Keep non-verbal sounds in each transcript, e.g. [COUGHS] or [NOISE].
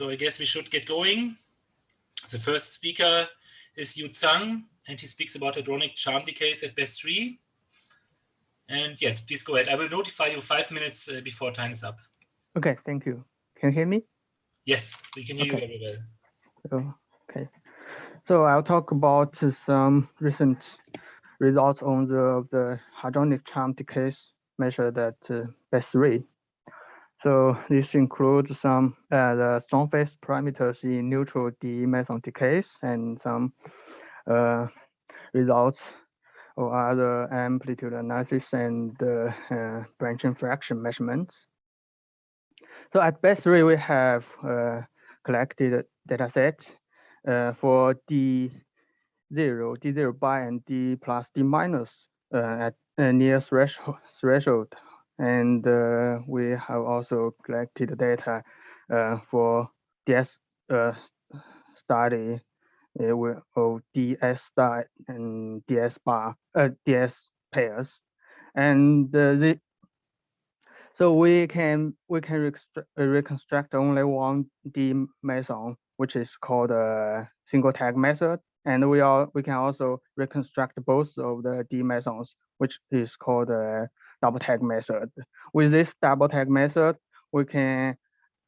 So I guess we should get going. The first speaker is Yu Zhang, and he speaks about hadronic charm decays at BESIII. And yes, please go ahead. I will notify you five minutes uh, before time is up. Okay, thank you. Can you hear me? Yes, we can hear okay. you very well. Oh, okay. So I'll talk about some recent results on the, the hadronic charm decays measured at uh, BESIII. So this includes some uh, the strong phase parameters in neutral D meson decays and some uh, results or other amplitude analysis and uh, uh, branching fraction measurements. So at BESIII, we have uh, collected data sets uh, for D0, D0 bar, and D plus D minus at near threshold, threshold and uh, we have also collected data uh, for DS uh, study of DS star and DS bar, DS pairs, and the so we can we can reconstruct only one D meson, which is called a single tag method, and we are we can also reconstruct both of the D mesons, which is called a double tag method. With this double tag method, we can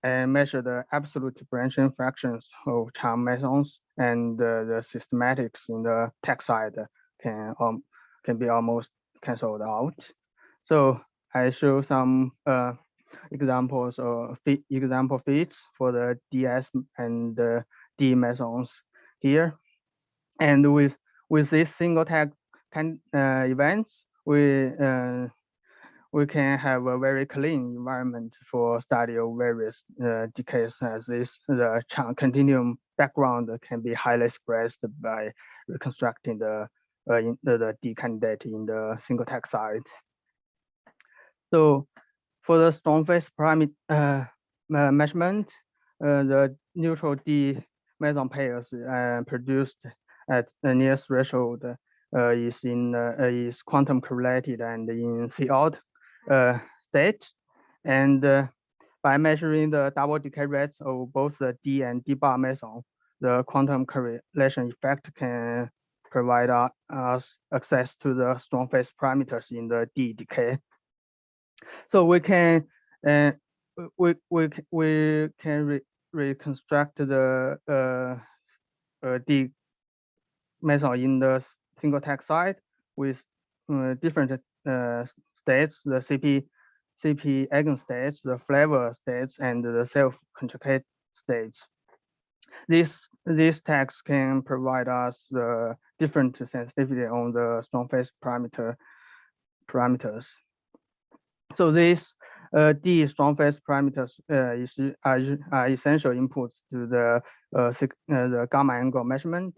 uh, measure the absolute branching fractions of charm mesons and uh, the systematics in the tag side can um, can be almost cancelled out. So I show some uh, examples or fit example fits for the DS and the D mesons here. And with with this single tag can, uh, events, we uh, we can have a very clean environment for study of various uh, decays as this the continuum background can be highly expressed by reconstructing the uh, in, the, the D candidate in the single tag side. So for the strong phase parameter uh, measurement, uh, the neutral D meson pairs uh, produced at the near threshold uh, is in is quantum correlated and in C out uh, state. And uh, by measuring the double decay rates of both the D and D bar meson, the quantum correlation effect can provide us access to the strong phase parameters in the D decay. So we can uh, we we we can re reconstruct the uh, uh, D meson in the single tag side with uh, different uh, states, the CP, CP eigenstates, the flavor states, and the self-conjugate states. This, these tags can provide us the different sensitivity on the strong phase parameter parameters. So these uh, D strong phase parameters uh, is, are, are essential inputs to the uh, uh the gamma angle measurement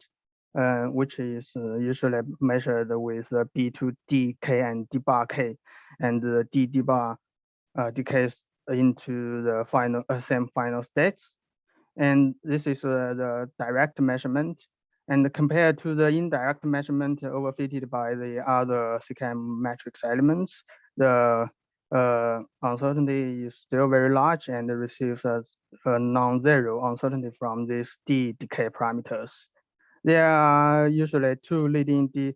uh, which is usually measured with the B2DK and D bar K, and the D uh, decays into the final uh, same final states. And this is uh, the direct measurement. And compared to the indirect measurement overfitted by the other CKM matrix elements, the uh, uncertainty is still very large and receives a, a non-zero uncertainty from these D decay parameters. There are usually two leading de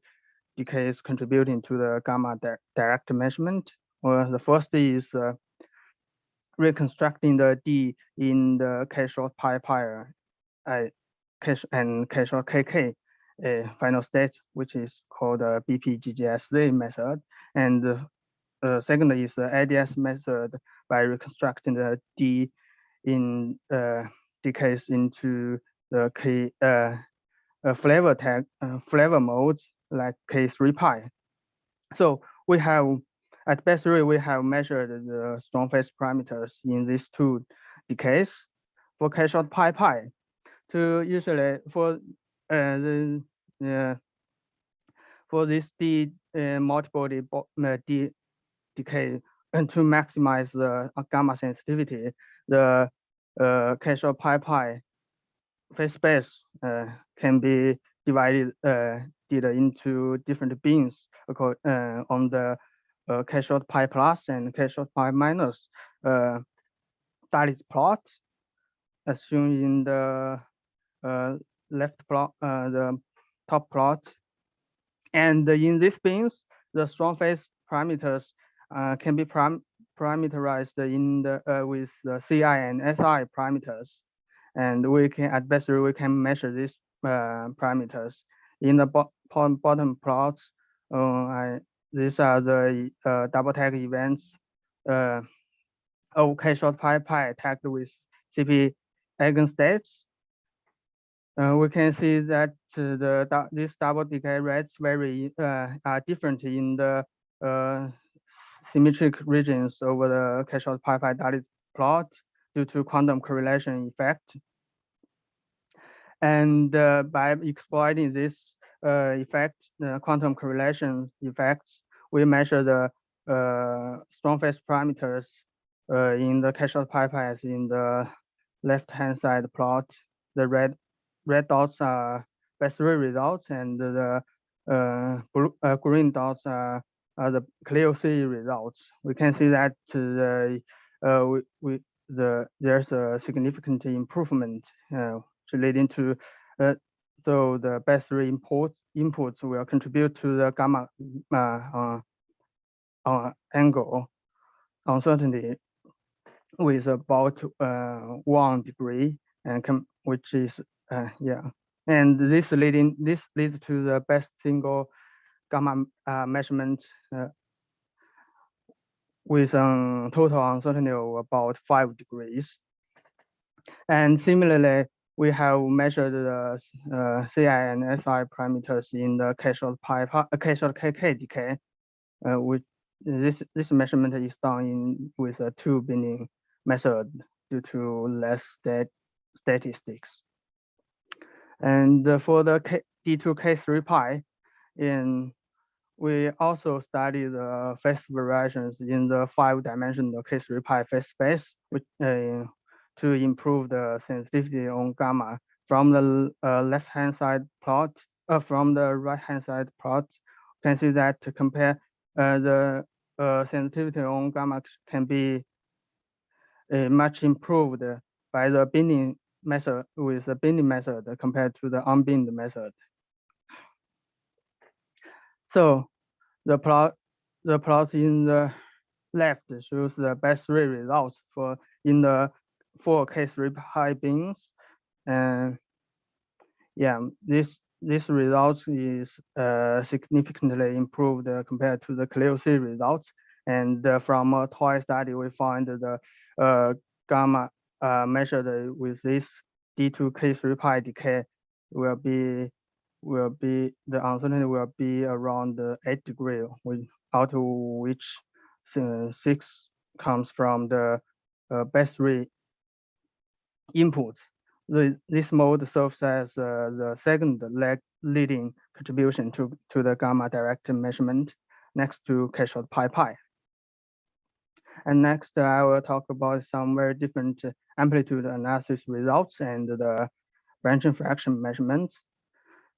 decays contributing to the gamma di direct measurement. Well, the first is uh, reconstructing the D in the K short pi pi uh, K and K short KK uh, final state, which is called the BPGGSZ method. And uh, second is the ADS method by reconstructing the D in uh, decays into the K uh, flavor tag uh, flavor modes like K3 pi. So we have at BESIII we have measured the strong phase parameters in these two decays for K short pi pi. To usually for uh, the uh, for this D uh, multiple D, uh, D decay and to maximize the gamma sensitivity, the uh, K short pi pi phase space uh, can be divided uh, into different bins uh, on the uh, K short pi plus and K short pi minus uh, plot. as shown in the uh, left plot, uh, the top plot. And in these bins, the strong phase parameters uh, can be prim parameterized in the uh, with the CI and SI parameters. And we can at best we can measure these uh, parameters. In the bo bottom plots, uh, I, these are the double tag events OK short pi pi tagged with CP eigenstates. Uh, we can see that uh, the this double decay rates vary uh, are different in the uh, symmetric regions over the K-short pi pi Dalitz plot due to quantum correlation effect. And uh, by exploiting this uh, effect, the quantum correlation effects, we measure the strong phase parameters uh, in the K-short pipelines in the left-hand side plot, the red red dots are best results, and the uh, blue, uh, green dots are, are the CLEO-c results. We can see that the uh, we, we the there's a significant improvement uh, leading to uh, so the BESIII inputs will contribute to the gamma uh, uh, angle uncertainty with about uh, one degree and which is uh, yeah. And this leading this leads to the best single gamma uh, measurement uh, with a total uncertainty of about five degrees and similarly we have measured the uh, CI and SI parameters in the K-short pi, uh, K-short KK decay, uh, which this this measurement is done in with a two binning method due to less stat statistics. And for the K D2K3 pi, in we also study the phase variations in the five-dimensional K3 pi phase space, which uh, to improve the sensitivity on gamma from the uh, left-hand side plot, uh, from the right-hand side plot, you can see that to compare uh, the uh, sensitivity on gamma can be uh, much improved by the binning method with the binning method compared to the unbinned method. So the plot the plot in the left shows the BESIII results for in the four K3 pi bins. And yeah, this this result is uh, significantly improved compared to the CLEO-c results. And uh, from a toy study, we find the uh, gamma uh, measured with this D2K3 pi decay will be will be the uncertainty will be around eight degree, out of which six comes from the uh, BESIII inputs. The, this mode serves as uh, the second leg leading contribution to, to the gamma direct measurement next to K-short pi pi. And next, I will talk about some very different amplitude analysis results and the branching fraction measurements.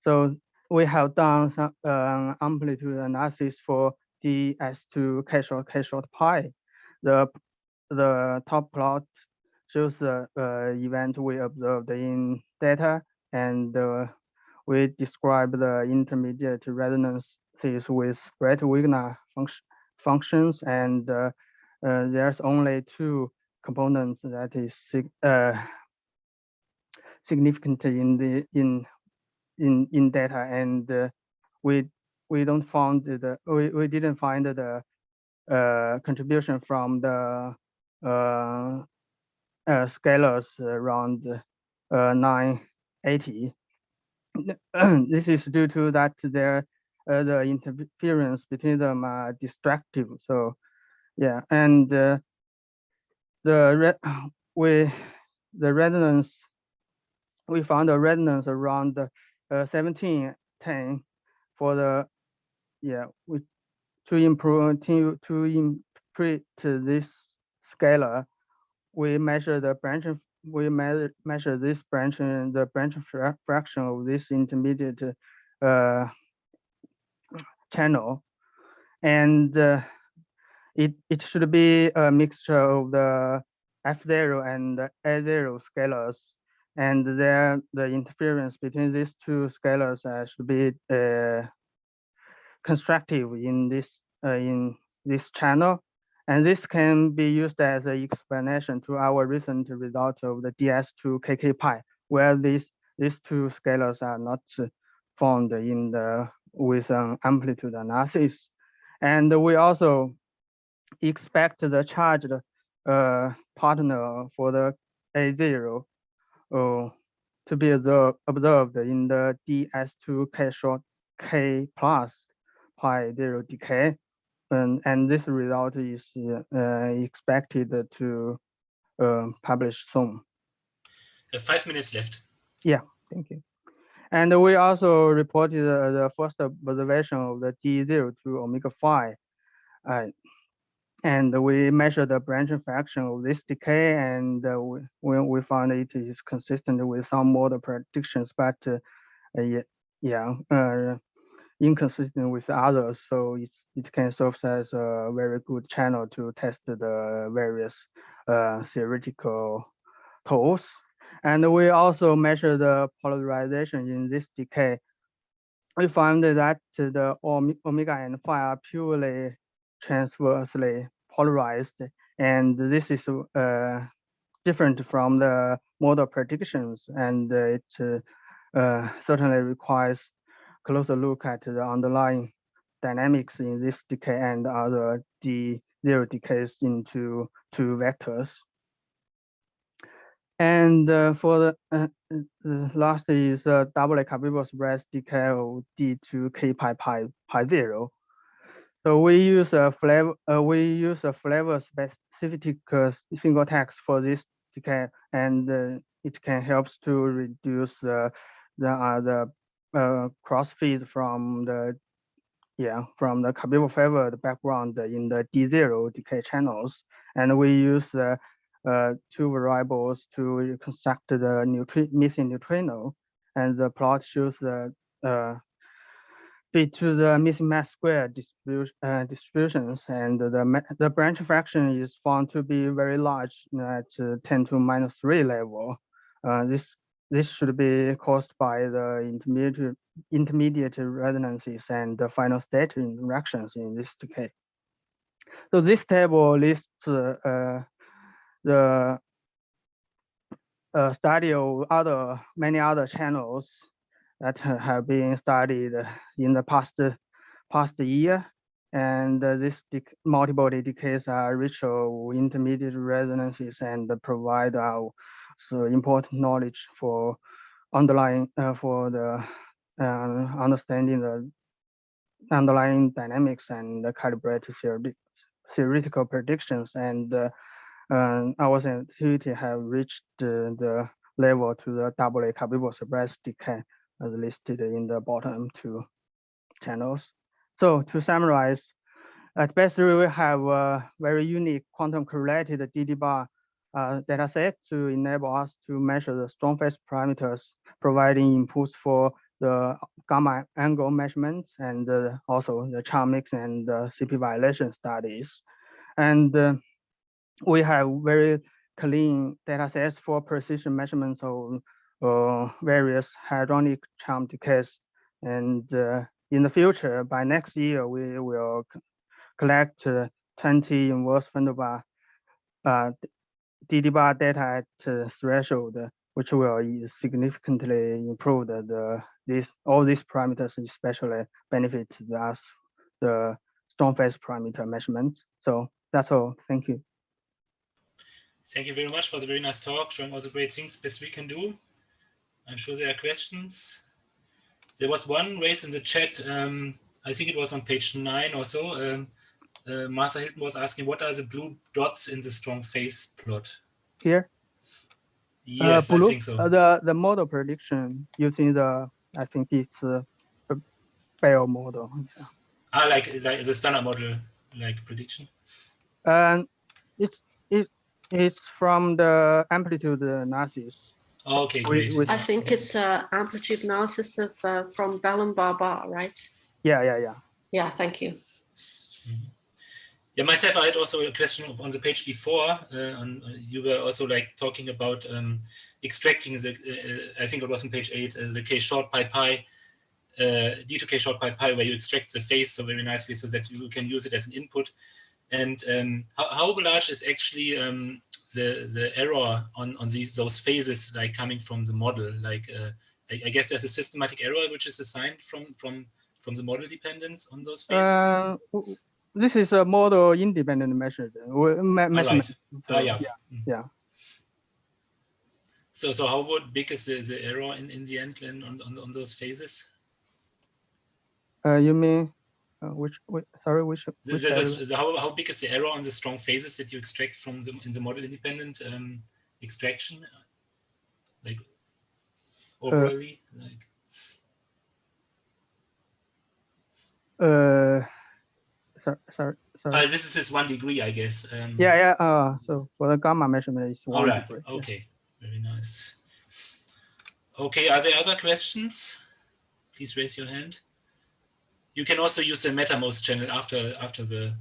So we have done some uh, amplitude analysis for DS2 K-short K-short pi. The the top plot shows the uh, event we observed in data, and uh, we describe the intermediate resonances with Breit-Wigner function, functions and uh, uh, there's only two components that is uh, significant in the in in in data, and uh, we we don't find the we, we didn't find the uh, contribution from the uh, uh, scalars around uh, 980. [CLEARS THROAT] this is due to that there uh, the interference between them are destructive. So yeah, and the [CLEARS THROAT] we the resonance we found a resonance around uh, 1710 for the yeah we to improve to to interpret this scalar we measure the branch we measure measure this branch and the branch fra fraction of this intermediate uh, channel and uh, it it should be a mixture of the F0 and A0 scalars. And there, the interference between these two scalars uh, should be uh, constructive in this uh, in this channel. And this can be used as an explanation to our recent result of the DS2 KK pi, where these these two scalars are not found in the with an amplitude analysis. And we also expect the charged uh, partner for the A0 uh, to be observed in the DS2 K short K plus pi zero decay. And, and this result is uh, expected to uh, publish soon. Five minutes left. Yeah, thank you. And we also reported uh, the first observation of the D0 to omega phi. Uh, and we measure the branch fraction of this decay, and uh, we, we found it is consistent with some model predictions, but uh, yeah, yeah uh, inconsistent with others. So it's, it can serve as a very good channel to test the various uh, theoretical tools. And we also measure the polarization in this decay. We found that the omega and phi are purely transversely polarized, and this is uh, different from the model predictions, and it uh, certainly requires closer look at the underlying dynamics in this decay and other D zero decays into two vectors. And uh, for the, uh, the, last is uh, double Cabibbo-suppressed decay of D2 K pi pi pi zero. So we use a flavor uh, we use a flavor specific uh, single text for this decay, and uh, it can help to reduce the the the cross feed from the yeah from the Cabibbo favored background in the D0 decay channels, and we use the uh, two variables to construct the neutri missing neutrino, and the plot shows the uh, fit to the missing mass square distribution, uh, distributions, and the the branch fraction is found to be very large at 10 to minus three level. Uh, this this should be caused by the intermediate intermediate resonances and the final state interactions in this decay. So this table lists uh, the uh, study of other many other channels that have been studied in the past past year. And uh, this multiple decays are rich of intermediate resonances and provide uh, so important knowledge for underlying uh, for the uh, understanding the underlying dynamics and the calibrated theoretical predictions. And uh, and our sensitivity have reached the level to the double A Cabibbo suppressed decay as listed in the bottom two channels. So to summarize, at BESIII we have a very unique quantum correlated DD bar uh, data set to enable us to measure the strong phase parameters, providing inputs for the gamma angle measurements and uh, also the charm mix and the CP violation studies. And uh, we have very clean data sets for precision measurements of uh, various hadronic charm decays. And uh, in the future, by next year, we will collect uh, 20 inverse femtobarn uh, DD bar data at uh, threshold, which will significantly improve the, the this all these parameters, especially benefit us the strong phase parameter measurements. So that's all. Thank you. Thank you very much for the very nice talk, showing all the great things BESIII can do. I'm sure there are questions. There was one raised in the chat. Um, I think it was on page nine or so. Um, uh, Martha Hilton was asking, what are the blue dots in the strong phase plot? Here? Yes, uh, blue, I think so. Uh, the, the model prediction using the, I think it's a Belle model. Yeah. Ah, like, like the standard model, like prediction? And it's, it, it's from the amplitude analysis. Okay, great. I think it's uh, amplitude analysis of uh, from Belle and BaBar, right? Yeah, yeah, yeah. Yeah, thank you. Mm-hmm. Yeah, myself, I had also a question on the page before. Uh, on, uh, you were also like talking about um, extracting the, uh, I think it was on page eight, uh, the k short pi pi, uh, d2k short pi pi, where you extract the phase so very nicely so that you can use it as an input. And um, how, how, large is actually um, the the error on on these those phases like coming from the model? Like uh, I, I, guess there's a systematic error which is assigned from from from the model dependence on those phases this is a model independent measure measurement. So, ah, yeah. Yeah. Mm. yeah. So, so how would big is the, the error in, in the end on, on, on those phases? Uh, you mean uh, which, which, Sorry, which? which how, how big is the error on the strong phases that you extract from the in the model independent um, extraction? Like uh, overally, uh, like. Uh, sorry, sorry. sorry. Uh, this is just one degree, I guess. Um, yeah, yeah. Uh, so for the gamma measurement is one all right. degree. Okay, yeah. very nice. Okay, are there other questions? Please raise your hand. You can also use the Mattermost channel after after the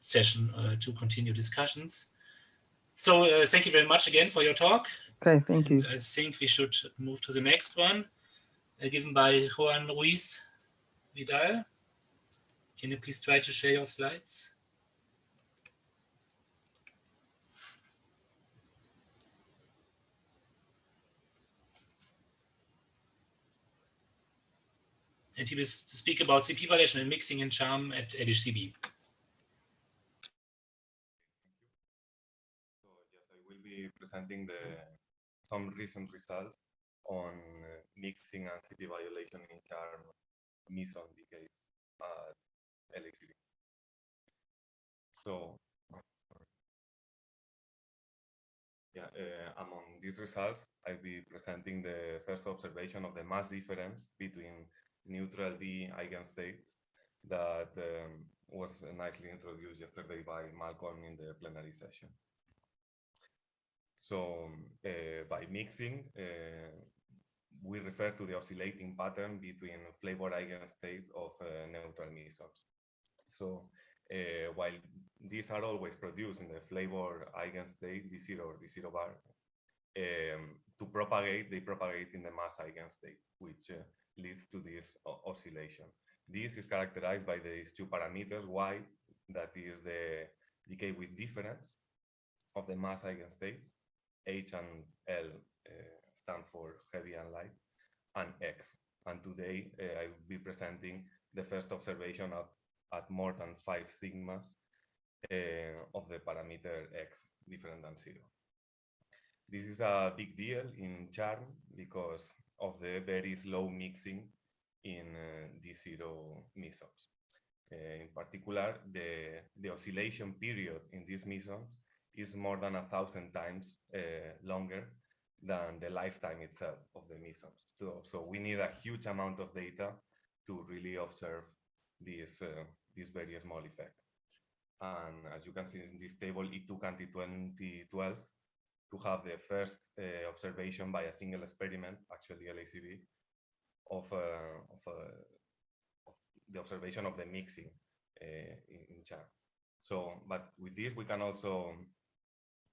session uh, to continue discussions. So uh, thank you very much again for your talk. Okay, thank you. I think we should move to the next one, uh, given by Juan Ruiz Vidal. Can you please try to share your slides? And he will speak about CP violation and mixing and charm at LHCb. So yes, I will be presenting the some recent results on uh, mixing and CP violation in charm meson decay at LHCb. So, yeah, uh, among these results, I'll be presenting the first observation of the mass difference between neutral D eigenstate that um, was nicely introduced yesterday by Malcolm in the plenary session. So uh, by mixing, uh, we refer to the oscillating pattern between flavor eigenstates of uh, neutral mesons. So uh, while these are always produced in the flavor eigenstate D0 or D0 bar, um, to propagate, they propagate in the mass eigenstate, which uh, leads to this oscillation. This is characterized by these two parameters, y, that is the decay with difference of the mass eigenstates, h and l uh, stand for heavy and light, and x. And today uh, I will be presenting the first observation of at more than five sigmas uh, of the parameter x different than zero. This is a big deal in charm because of the very slow mixing in uh, D0 mesons. Uh, in particular, the, the oscillation period in these mesons is more than a thousand times uh, longer than the lifetime itself of the mesons. So, so we need a huge amount of data to really observe this, uh, this very small effect. And as you can see in this table, it took until 2012 to have the first uh, observation by a single experiment, actually LHCb, of, uh, of, uh, of, the observation of the mixing uh, in, charm. So, but with this, we can also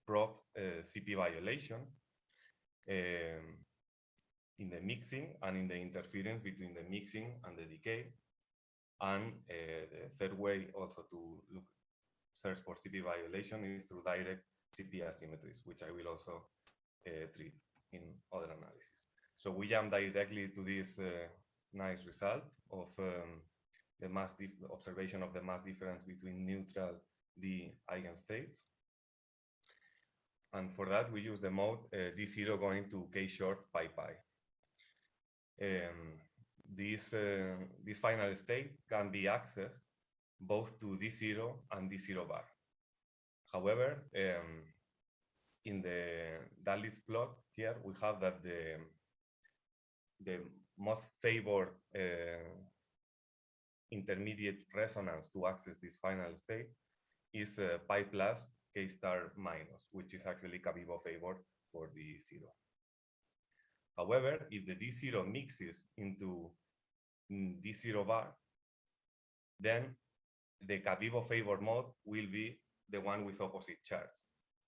probe uh, CP violation um, in the mixing and in the interference between the mixing and the decay and uh, the third way also to look search for CP violation is through direct CP asymmetries, which I will also uh, treat in other analysis. So we jump directly to this uh, nice result of um, the mass observation of the mass difference between neutral D eigenstates. And for that, we use the mode uh, D0 going to K short pi pi. Um, this, uh, this final state can be accessed both to D0 and D0 bar. However, um, in the Dalitz plot here, we have that the, the most favored uh, intermediate resonance to access this final state is uh, pi plus k star minus, which is actually Cabibbo favored for the zero. However, if the D0 mixes into mm, D0 bar, then the Cabibbo favor mode will be the one with opposite charge,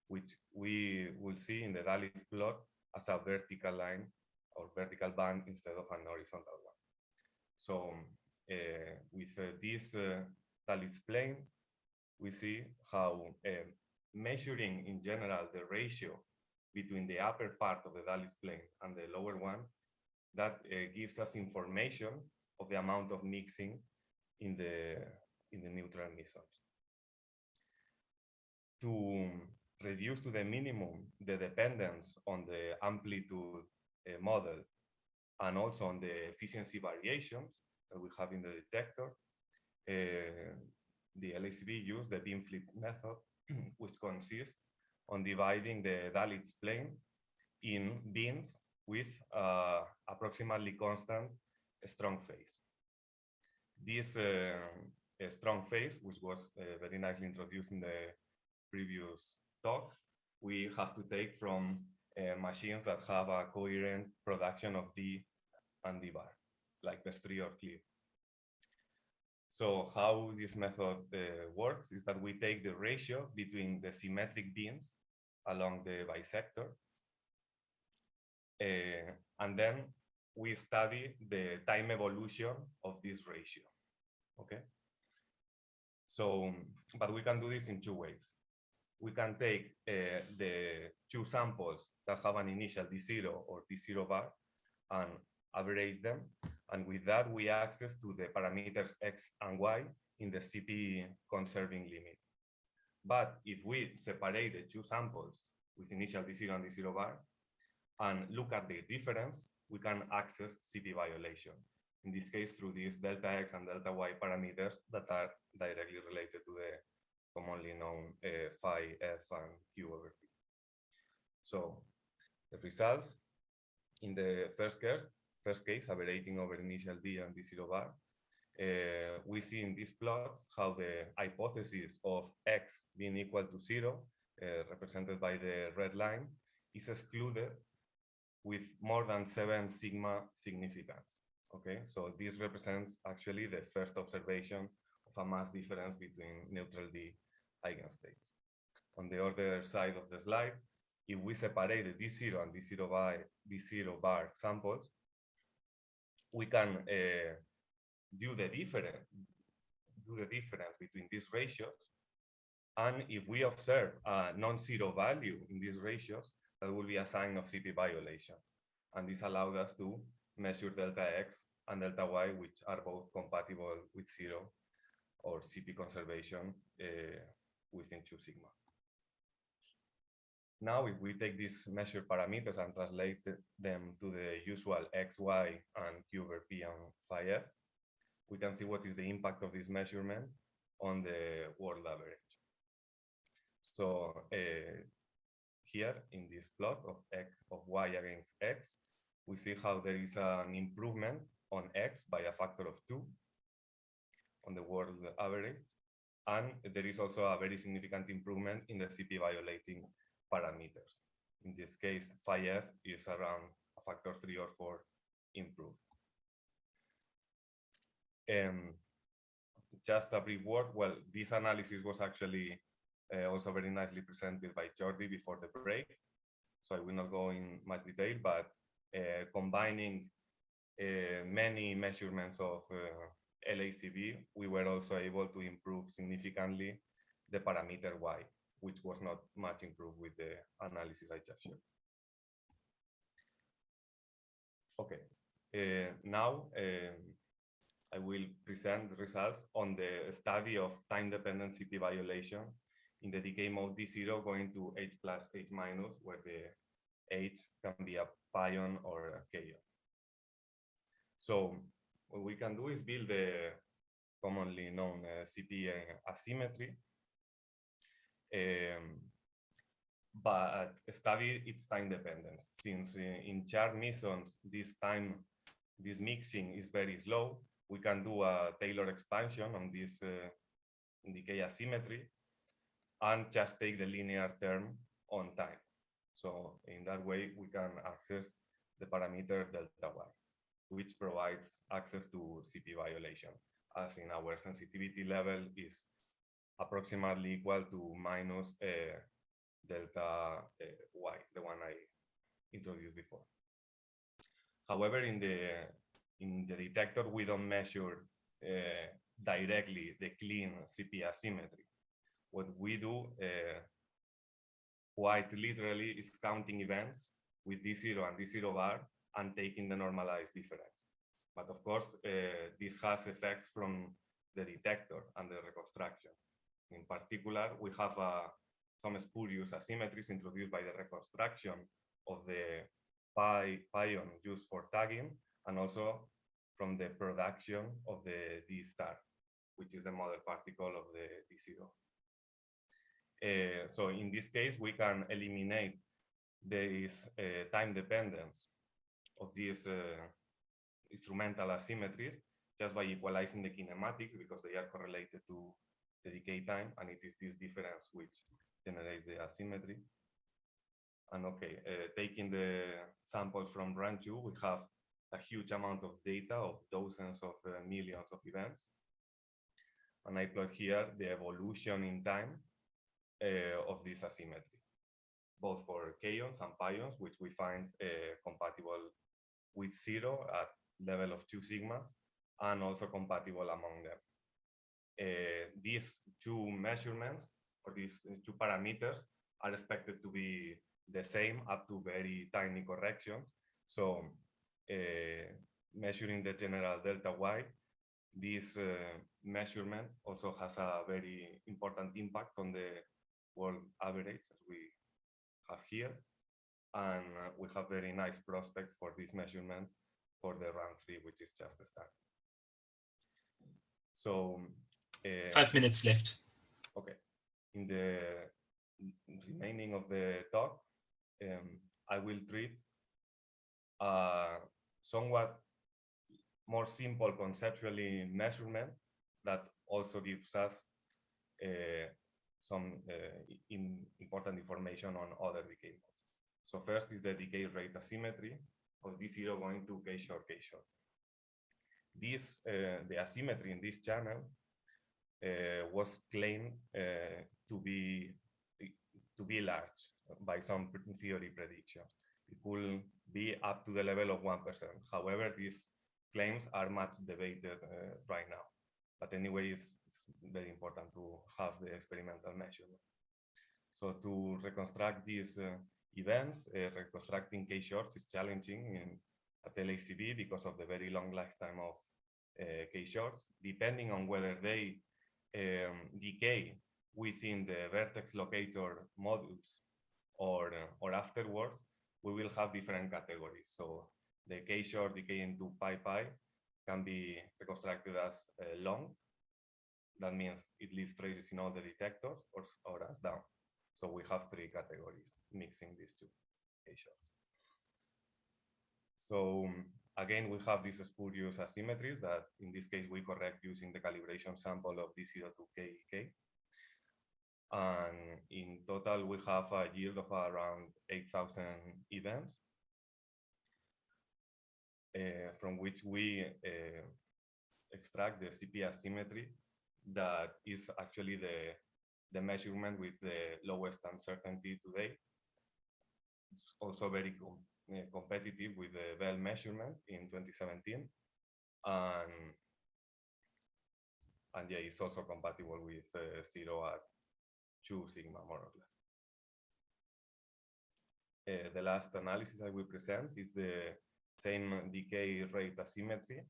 which we will see in the Dalitz plot as a vertical line or vertical band instead of an horizontal one. So uh, with uh, this uh, Dalitz plane, we see how measuring in general the ratio between the upper part of the Dalitz plane and the lower one, that gives us information of the amount of mixing in the in the neutral mesons. To reduce to the minimum the dependence on the amplitude uh, model and also on the efficiency variations that we have in the detector, uh, the LHCb used the bin flip method, [CLEARS THROAT] which consists on dividing the Dalitz plane in beams with uh, approximately constant strong phase. This uh, strong phase, which was uh, very nicely introduced in the previous talk, we have to take from uh, machines that have a coherent production of D and D bar, like BESIII or Clear. So how this method uh, works is that we take the ratio between the symmetric beams along the bisector, uh, and then we study the time evolution of this ratio, okay? So, but we can do this in two ways. We can take uh, the two samples that have an initial D0 or D0 bar and average them. And with that, we access to the parameters X and Y in the CP conserving limit. But if we separate the two samples with initial D0 and D0 bar and look at the difference, we can access CP violation. In this case, through these delta X and delta Y parameters that are directly related to the commonly known uh, phi F and Q over P. So the results in the first case, first case, averaging over initial D and D0 bar, uh, we see in these plots how the hypothesis of X being equal to zero, uh, represented by the red line, is excluded with more than seven sigma significance. Okay, so this represents actually the first observation of a mass difference between neutral D eigenstates. On the other side of the slide, if we separate the D0 and D0 bar, D0 bar samples, we can uh, do the difference, do the difference between these ratios. And if we observe a non-zero value in these ratios, that will be a sign of CP violation. And this allowed us to measure delta X and delta Y, which are both compatible with zero or CP conservation uh, within two sigma. Now, if we take these measured parameters and translate them to the usual x, y, and q over p and phi f, we can see what is the impact of this measurement on the world average. So uh, here in this plot of x of y against x, we see how there is an improvement on x by a factor of two on the world average. And there is also a very significant improvement in the CP violating parameters. In this case, phi f is around a factor three or four improved. Um, just a brief word, well, this analysis was actually uh, also very nicely presented by Jordi before the break. So I will not go in much detail, but uh, combining uh, many measurements of LHCb, we were also able to improve significantly the parameter Y which was not much improved with the analysis I just showed. Okay, uh, now um, I will present the results on the study of time-dependent CP violation in the decay mode D0 going to H plus H minus, where the H can be a pion or a kaon. So what we can do is build the commonly known uh, CP asymmetry um, but study its time dependence. Since in charmed mesons, this time, this mixing is very slow, we can do a Taylor expansion on this uh, decay asymmetry and just take the linear term on time. So in that way, we can access the parameter delta y, which provides access to CP violation as in our sensitivity level is approximately equal to minus uh, delta uh, y, the one I introduced before. However, in the in the detector, we don't measure uh, directly the clean CP asymmetry. What we do uh, quite literally is counting events with D0 and D0 bar and taking the normalized difference. But of course, uh, this has effects from the detector and the reconstruction. In particular, we have uh, some spurious asymmetries introduced by the reconstruction of the pi pion used for tagging and also from the production of the D star, which is the mother particle of the D0. Uh, so in this case, we can eliminate this uh, time dependence of these uh, instrumental asymmetries just by equalizing the kinematics because they are correlated to the decay time and it is this difference which generates the asymmetry. And okay, uh, taking the samples from Run 2, we have a huge amount of data of dozens of uh, millions of events. And I plot here the evolution in time uh, of this asymmetry, both for kaons and pions, which we find uh, compatible with zero at level of two sigmas, and also compatible among them. Uh, these two measurements, or these two parameters, are expected to be the same up to very tiny corrections. So uh, measuring the general delta y, this uh, measurement also has a very important impact on the world average as we have here. And uh, we have very nice prospect for this measurement for the round three, which is just the start. So uh, Five minutes left. Okay. In the remaining of the talk, um, I will treat a somewhat more simple conceptually measurement that also gives us uh, some uh, in important information on other decay. So first is the decay rate asymmetry of D0 going to K short, K short. This, uh, the asymmetry in this channel uh, was claimed uh, to be to be large by some theory prediction. It could be up to the level of 1%. However, these claims are much debated uh, right now. But anyway, it's, it's, very important to have the experimental measurement. So to reconstruct this uh, events, uh, reconstructing K-shorts is challenging in, at LHCb because of the very long lifetime of uh, K-shorts, depending on whether they um, decay within the vertex locator modules or, uh, or afterwards, we will have different categories. So the K-short decay into pi pi can be reconstructed as uh, long. That means it leaves traces in all the detectors or, or as down. So we have three categories mixing these two. So um, again, we have these spurious asymmetries that in this case we correct using the calibration sample of D0 to KK. And in total, we have a yield of around 8,000 events, uh, from which we uh, extract the CP asymmetry that is actually the, the measurement with the lowest uncertainty today. It's also very com uh, competitive with the Belle measurement in 2017. And, and yeah, it's also compatible with uh, zero at two sigma, more or less. Uh, the last analysis I will present is the same decay rate asymmetry,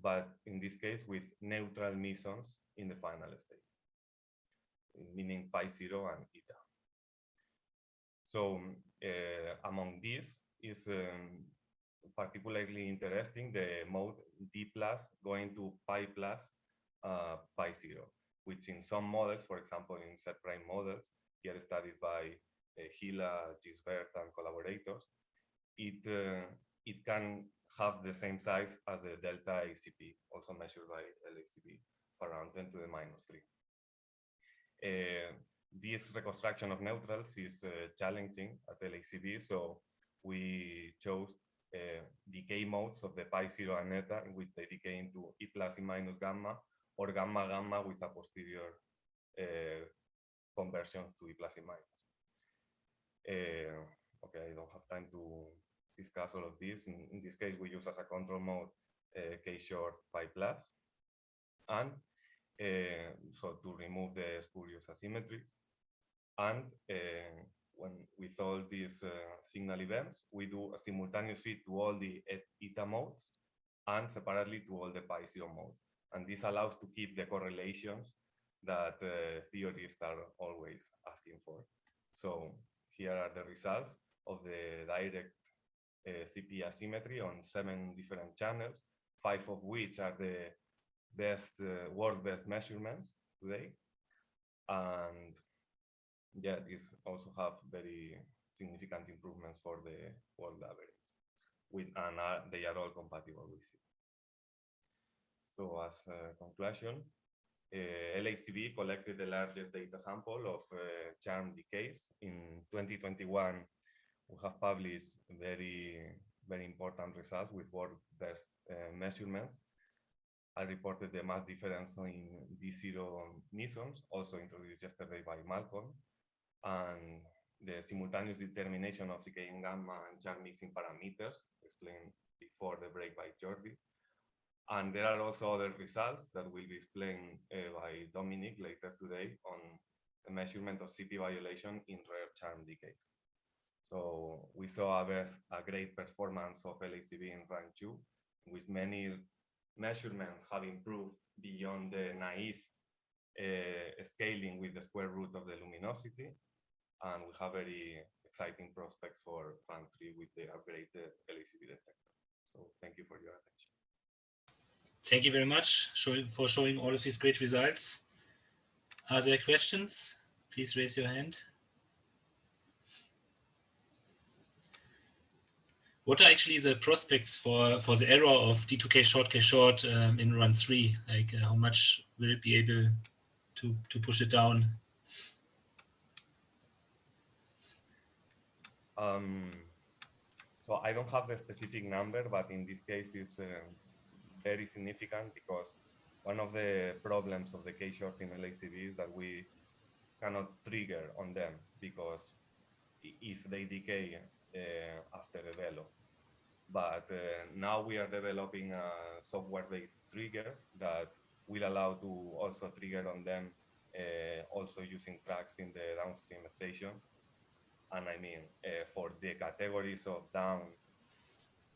but in this case with neutral mesons in the final state, meaning pi zero and eta. So uh, among these is um, particularly interesting the mode d plus going to pi plus uh, pi zero which in some models, for example, in Z prime models, here studied by uh, Hila, Gisbert, and collaborators, it, uh, it can have the same size as the delta ACP, also measured by LHCb, around 10 to the minus 3. Uh, this reconstruction of neutrals is uh, challenging at LHCb, so we chose uh, decay modes of the pi zero and eta in which they decay into E plus E minus gamma or gamma gamma with a posterior conversion to E plus E minus. Okay, I don't have time to discuss all of this. In, in this case, we use as a control mode uh, K short pi plus. And so to remove the spurious asymmetries. And uh, when with all these uh, signal events, we do a simultaneous feed to all the eta modes and separately to all the pi zero modes. And this allows to keep the correlations that uh, theorists are always asking for. So here are the results of the direct uh, CP asymmetry on seven different channels, five of which are the best, uh, world best measurements today. And yeah, these also have very significant improvements for the world average with, and uh, they are all compatible with it. So as a conclusion, uh, LHCb collected the largest data sample of uh, charm decays. In 2021, we have published very, very important results with world best uh, measurements. I reported the mass difference in D0 mesons, also introduced yesterday by Malcolm, and the simultaneous determination of decaying gamma and charm mixing parameters explained before the break by Jordi. And there are also other results that will be explained uh, by Dominic later today on the measurement of CP violation in rare charm decays. So we saw a, best, a great performance of LHCb in Run 2, with many measurements have improved beyond the naive uh, scaling with the square root of the luminosity. And we have very exciting prospects for Run 3 with the upgraded LHCb detector. So thank you for your attention. Thank you very much for showing all of these great results. Are there questions? Please raise your hand. What are actually the prospects for, for the error of D2K short K short um, in run three? Like uh, how much will it be able to, to push it down? Um, so I don't have the specific number, but in this case is uh, very significant because one of the problems of the K-shorts in LHCb is that we cannot trigger on them because if they decay uh, after the VELO. But uh, now we are developing a software-based trigger that will allow to also trigger on them uh, also using tracks in the downstream station. And I mean, uh, for the categories of down,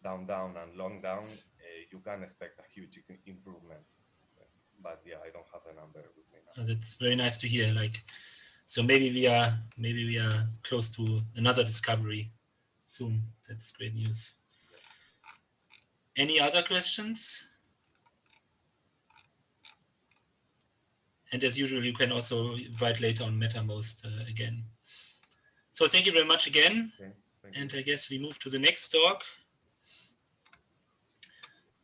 down, down, and long down, you can expect a huge improvement. But yeah, I don't have a number with me now. That's very nice to hear. Like, so maybe we are maybe we are close to another discovery soon. That's great news. Any other questions? And as usual, you can also write later on Mattermost uh, again. So thank you very much again. Okay, and I guess we move to the next talk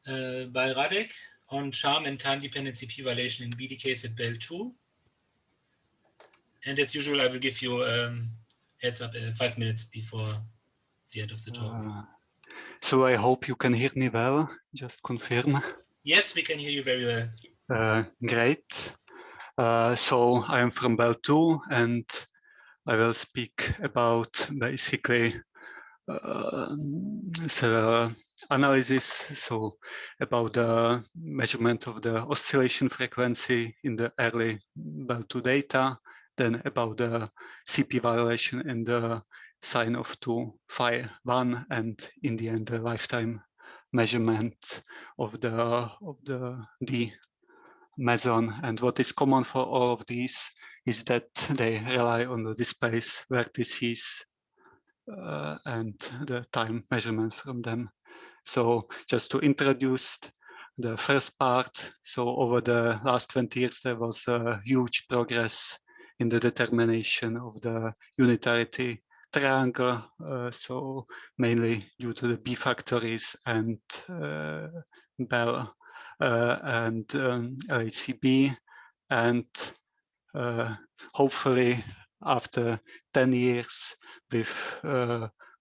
uh, by Radek on charm and time dependent CP violation in B decays at Belle 2. And as usual, I will give you um, heads up uh, five minutes before the end of the talk. So I hope you can hear me well, just confirm. Yes, we can hear you very well. Uh, great. Uh, so I am from Belle 2 and I will speak about basically uh, so analysis, so about the measurement of the oscillation frequency in the early Belle2 data, then about the CP violation in the sine of 2 phi 1 and in the end the lifetime measurement of the of the D meson and what is common for all of these is that they rely on the displace vertices uh, and the time measurement from them. So just to introduce the first part, so over the last 20 years, there was a huge progress in the determination of the unitarity triangle, uh, so mainly due to the B factories and uh, Belle uh, and um, LHCb, and hopefully after 10 years with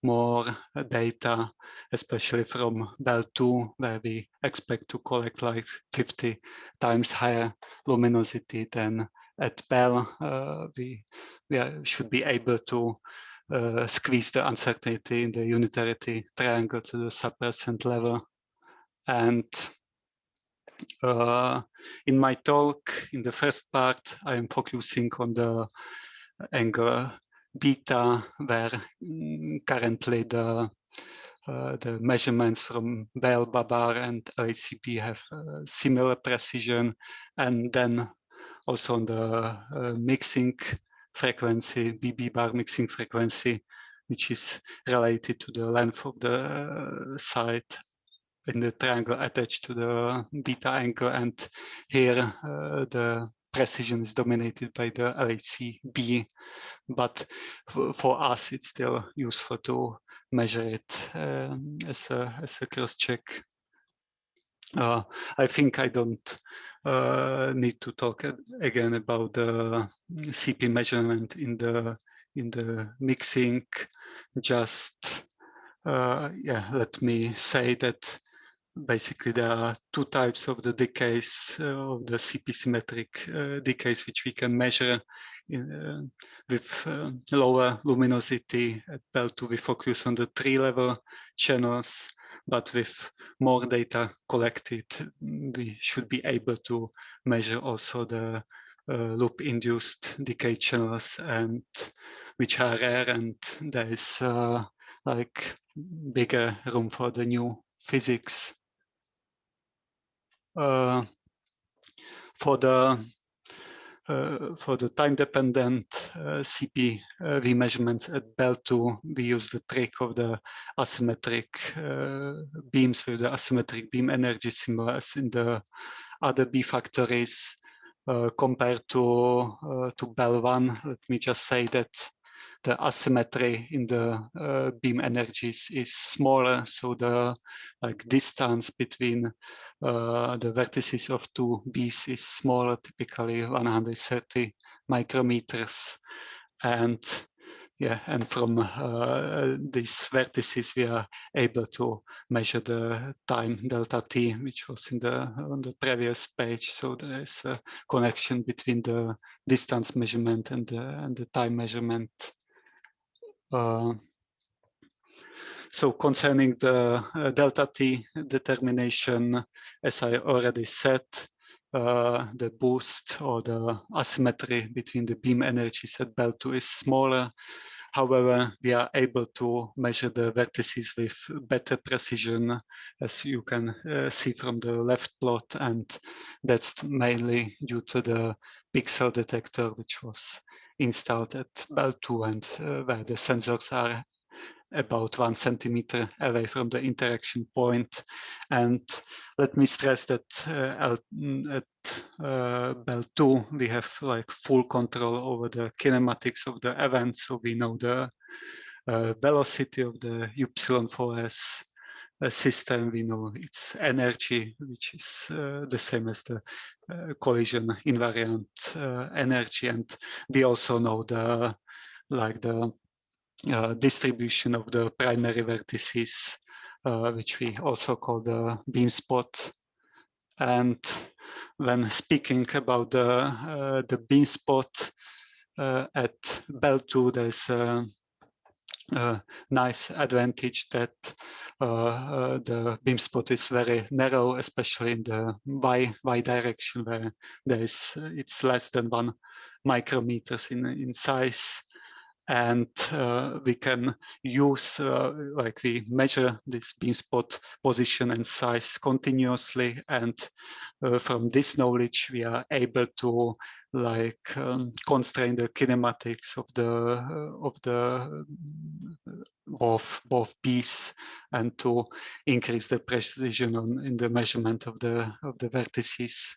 more data, especially from Belle 2, where we expect to collect like 50 times higher luminosity than at Belle. Uh, we we should be able to uh, squeeze the uncertainty in the unitarity triangle to the sub-percent level. And uh, in my talk, in the first part, I am focusing on the angle beta, where mm, currently the uh, the measurements from Belle, BaBar, and LHCb have uh, similar precision, and then also on the uh, mixing frequency, BB bar mixing frequency, which is related to the length of the uh, site in the triangle attached to the beta angle. And here uh, the precision is dominated by the LHCb, but for us it's still useful to measure it um, as a as a cross check. Uh, I think I don't uh, need to talk again about the CP measurement in the in the mixing. Just uh, yeah, let me say that basically there are two types of the decays uh, of the CP symmetric uh, decays which we can measure in, uh, with uh, lower luminosity at Belle 2 we focus on the tree level channels but with more data collected we should be able to measure also the uh, loop induced decay channels and which are rare and there is uh, like bigger room for the new physics. Uh, for the for the time-dependent uh, CP measurements at Belle 2, we use the trick of the asymmetric beams with the asymmetric beam energy similar as in the other B factories. Uh, compared to uh, to Belle 1, let me just say that the asymmetry in the uh, beam energies is smaller, so the like distance between uh, the vertices of two bees is smaller, typically 130 micrometers. And yeah, and from uh, these vertices, we are able to measure the time delta t, which was in the on the previous page. So there is a connection between the distance measurement and the and the time measurement. Uh, so concerning the uh, delta t determination, as I already said, uh, the boost or the asymmetry between the beam energies at Belle 2 is smaller. However, we are able to measure the vertices with better precision, as you can uh, see from the left plot, and that's mainly due to the pixel detector, which was installed at Belle 2 and uh, where the sensors are about one centimeter away from the interaction point. And let me stress that uh, mm, at uh, Belle 2, we have like full control over the kinematics of the event. So we know the uh, velocity of the Y4S uh, system, we know its energy, which is uh, the same as the uh, collision invariant uh, energy. And we also know the like the uh, distribution of the primary vertices, uh, which we also call the beam spot. And when speaking about the, uh, the beam spot at Belle 2, there's a, a nice advantage that uh, uh, the beam spot is very narrow, especially in the y y direction where there is it's less than one micrometers in in size, and uh, we can use uh, like we measure this beam spot position and size continuously and uh, from this knowledge we are able to like um, constrain the kinematics of the uh, of the of both bees and to increase the precision on in the measurement of the of the vertices.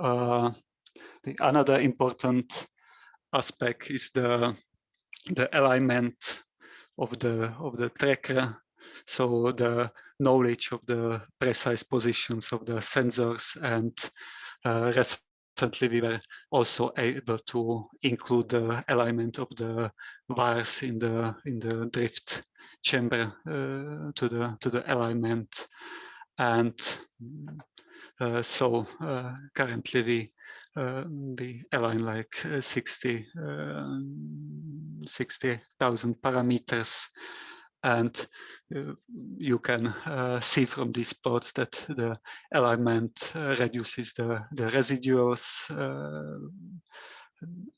Uh, the another important aspect is the the alignment of the of the tracker. So the knowledge of the precise positions of the sensors and uh, recently we were also able to include the alignment of the wires in the in the drift chamber uh, to the to the alignment. And uh, so uh, currently we uh, we align like 60 60,000 parameters and uh, you can uh, see from these plots that the alignment uh, reduces the, the residuals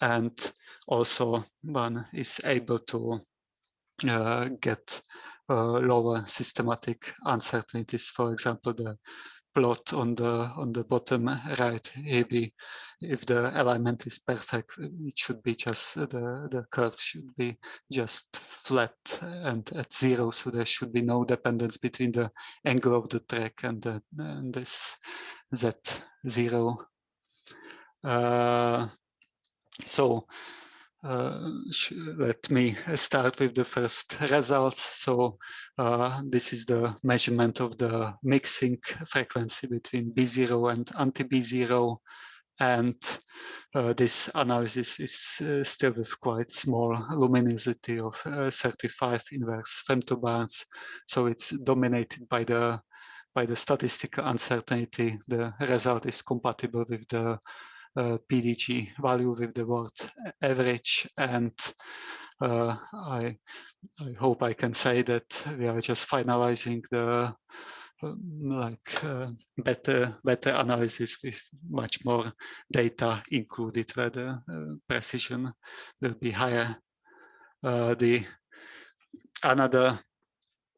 and also one is able to get lower systematic uncertainties. For example, the plot on the on the bottom right maybe if the alignment is perfect it should be just the the curve should be just flat and at zero so there should be no dependence between the angle of the track and, the, and this z zero. Uh, so uh, let me start with the first results. So uh, this is the measurement of the mixing frequency between B0 and anti-B0. And uh, this analysis is uh, still with quite small luminosity of uh, 35 inverse femtobarns. So it's dominated by the by the statistical uncertainty. The result is compatible with the uh, PDG value with the word average and uh, I, I hope I can say that we are just finalizing the um, like uh, better better analysis with much more data included where the uh, precision will be higher. Uh, the another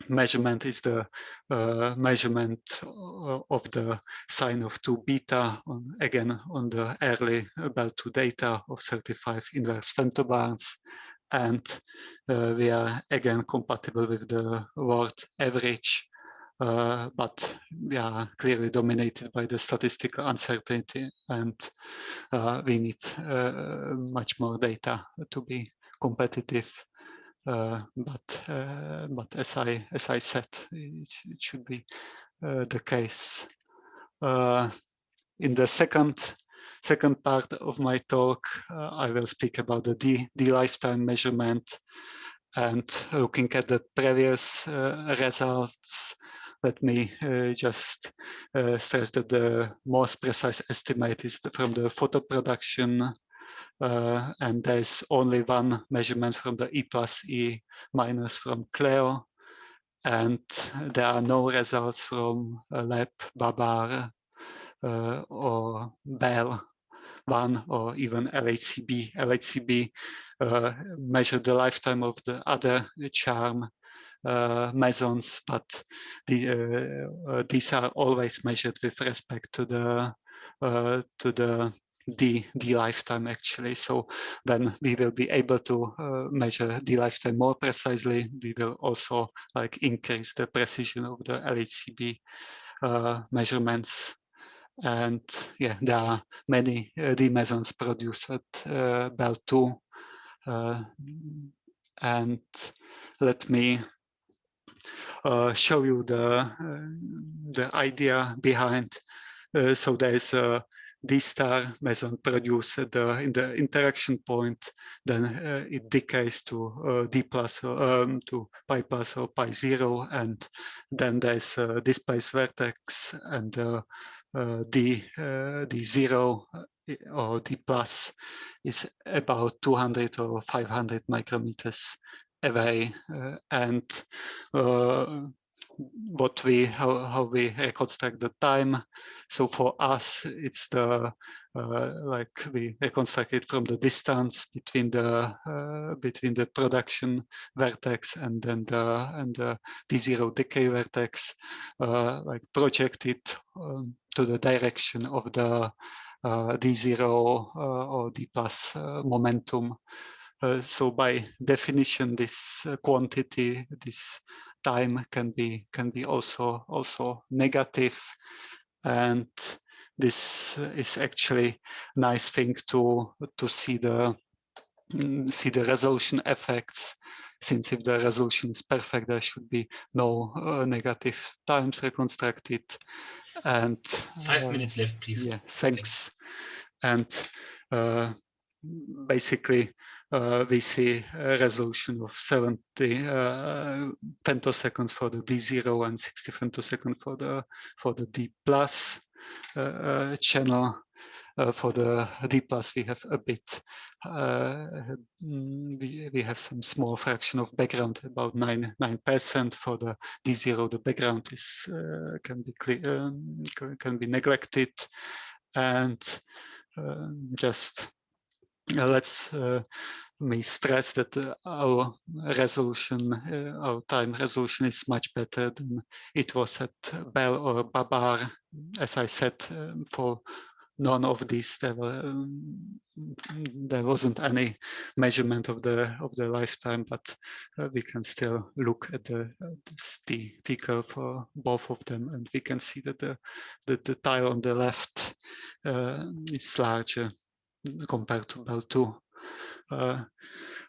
measurement is the uh, measurement of the sine of 2 beta, on, again on the early Belle2 data of 35 inverse femtobarns. And uh, we are again compatible with the world average, uh, but we are clearly dominated by the statistical uncertainty and uh, we need uh, much more data to be competitive uh, but uh, but as I as I said, it, it should be uh, the case. in the second second part of my talk, I will speak about the D, D lifetime measurement and looking at the previous results let me uh, just uh, stress that the most precise estimate is from the photo production uh, and there's only one measurement from the E plus E minus from CLEO. And there are no results from LEP, BaBar, uh, or Belle one or even LHCb. LHCb uh, measured the lifetime of the other charm uh, mesons, but the, uh, uh, these are always measured with respect to the to the the the lifetime actually. So then we will be able to uh, measure the lifetime more precisely. We will also like increase the precision of the LHCb uh, measurements. And yeah there are many uh, mesons produced at uh, Belle 2 uh, and let me uh, show you the uh, the idea behind. So there is a D star meson produced in the interaction point, then uh, it decays to uh, D plus or, um, to pi plus or pi zero, and then there's this place vertex and uh, uh D, uh, D zero uh, or D plus is about 200 or 500 micrometers away, and what we how, how we reconstruct the time so for us it's the uh, like we reconstruct it from the distance between the uh, between the production vertex and then the and the d0 decay vertex uh, like project it um, to the direction of the uh, d0 uh, or d plus uh, momentum. So by definition this quantity this time can be can be also also negative and this is actually a nice thing to to see the mm, see the resolution effects. Since if the resolution is perfect there should be no uh, negative times reconstructed. And five uh, minutes left please. yeah thanks. And uh, basically we see a resolution of 70 uh, femtoseconds for the D0 and 60 femtoseconds for the for the D plus uh, uh channel. Uh, for the D plus, we have a bit, uh, we, we have some small fraction of background, about nine nine percent. For the D0, the background is can be clear, um, can be neglected, and just uh, let's uh, me stress that uh, our resolution, our time resolution is much better than it was at Belle or BaBar. As I said, um, for none of these there were um, there wasn't any measurement of the of the lifetime but uh, we can still look at the uh, the t curve for both of them and we can see that the the, the tile on the left uh, is larger compared to Belle 2. Uh,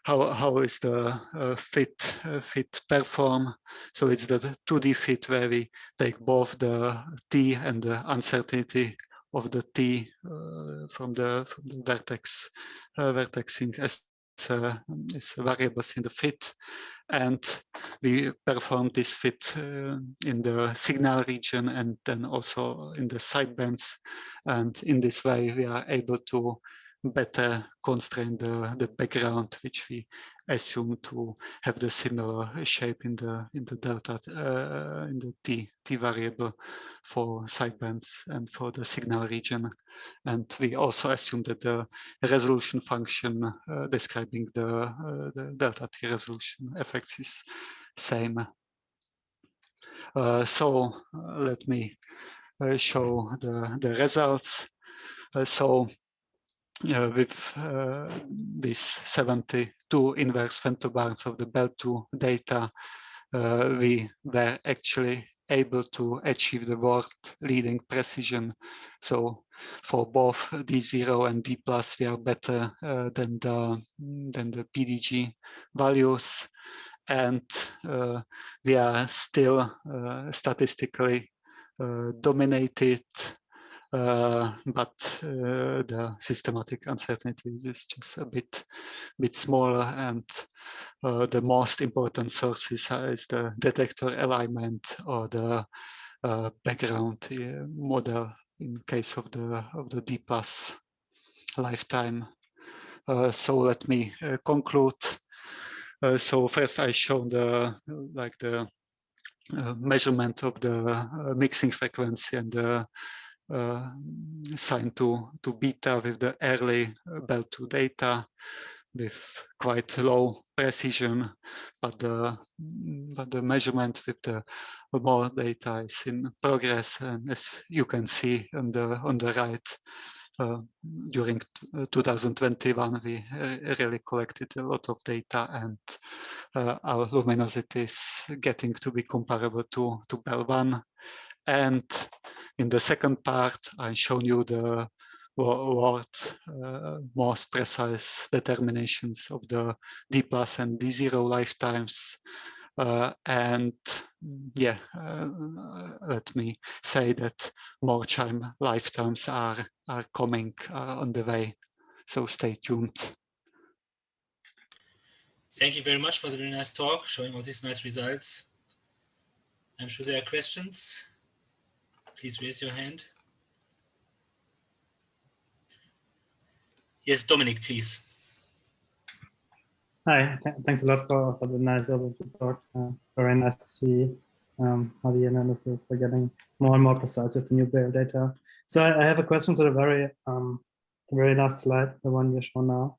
how, how is the uh, fit uh, fit perform? So it's the 2D fit where we take both the t and the uncertainty of the t uh, from the from the vertex uh, vertexing as uh, is variables in the fit and we perform this fit in the signal region and then also in the sidebands and in this way we are able to better constrain the, the background, which we assume to have the similar shape in the in the delta uh, in the t t variable for sidebands and for the signal region, and we also assume that the resolution function uh, describing the uh, the delta t resolution effects is same. Uh, so uh, let me uh, show the the results. so uh, with uh, this 72 inverse femtobarns of the Belle2 data, uh, we were actually able to achieve the world leading precision. So for both D0 and D plus, we are better uh, than the than the PDG values, and uh, we are still uh, statistically dominated uh, but uh, the systematic uncertainty is just a bit bit smaller and uh, the most important sources is the detector alignment or the background model in case of the of the D plus lifetime. So let me conclude. so first I show the like the measurement of the mixing frequency and the uh, signed to, to beta with the early uh, Belle2 data with quite low precision, but the but the measurement with the more data is in progress, and as you can see on the on the right, uh, during uh, 2021 we really collected a lot of data, and uh, our luminosity is getting to be comparable to to Belle 1, and in the second part, I've shown you the what uh, most precise determinations of the D plus and D0 lifetimes. Uh, and yeah, uh, let me say that more chime lifetimes are, are coming uh, on the way. So stay tuned. Thank you very much for the very nice talk, showing all these nice results. I'm sure there are questions please raise your hand. Yes, Dominic, please. Hi, thanks a lot for, for the nice overview talk. Uh, very nice to see um, how the analysis are getting more and more precise with the new Braille data. So I, I, have a question to the very um, very last slide, the one you show now.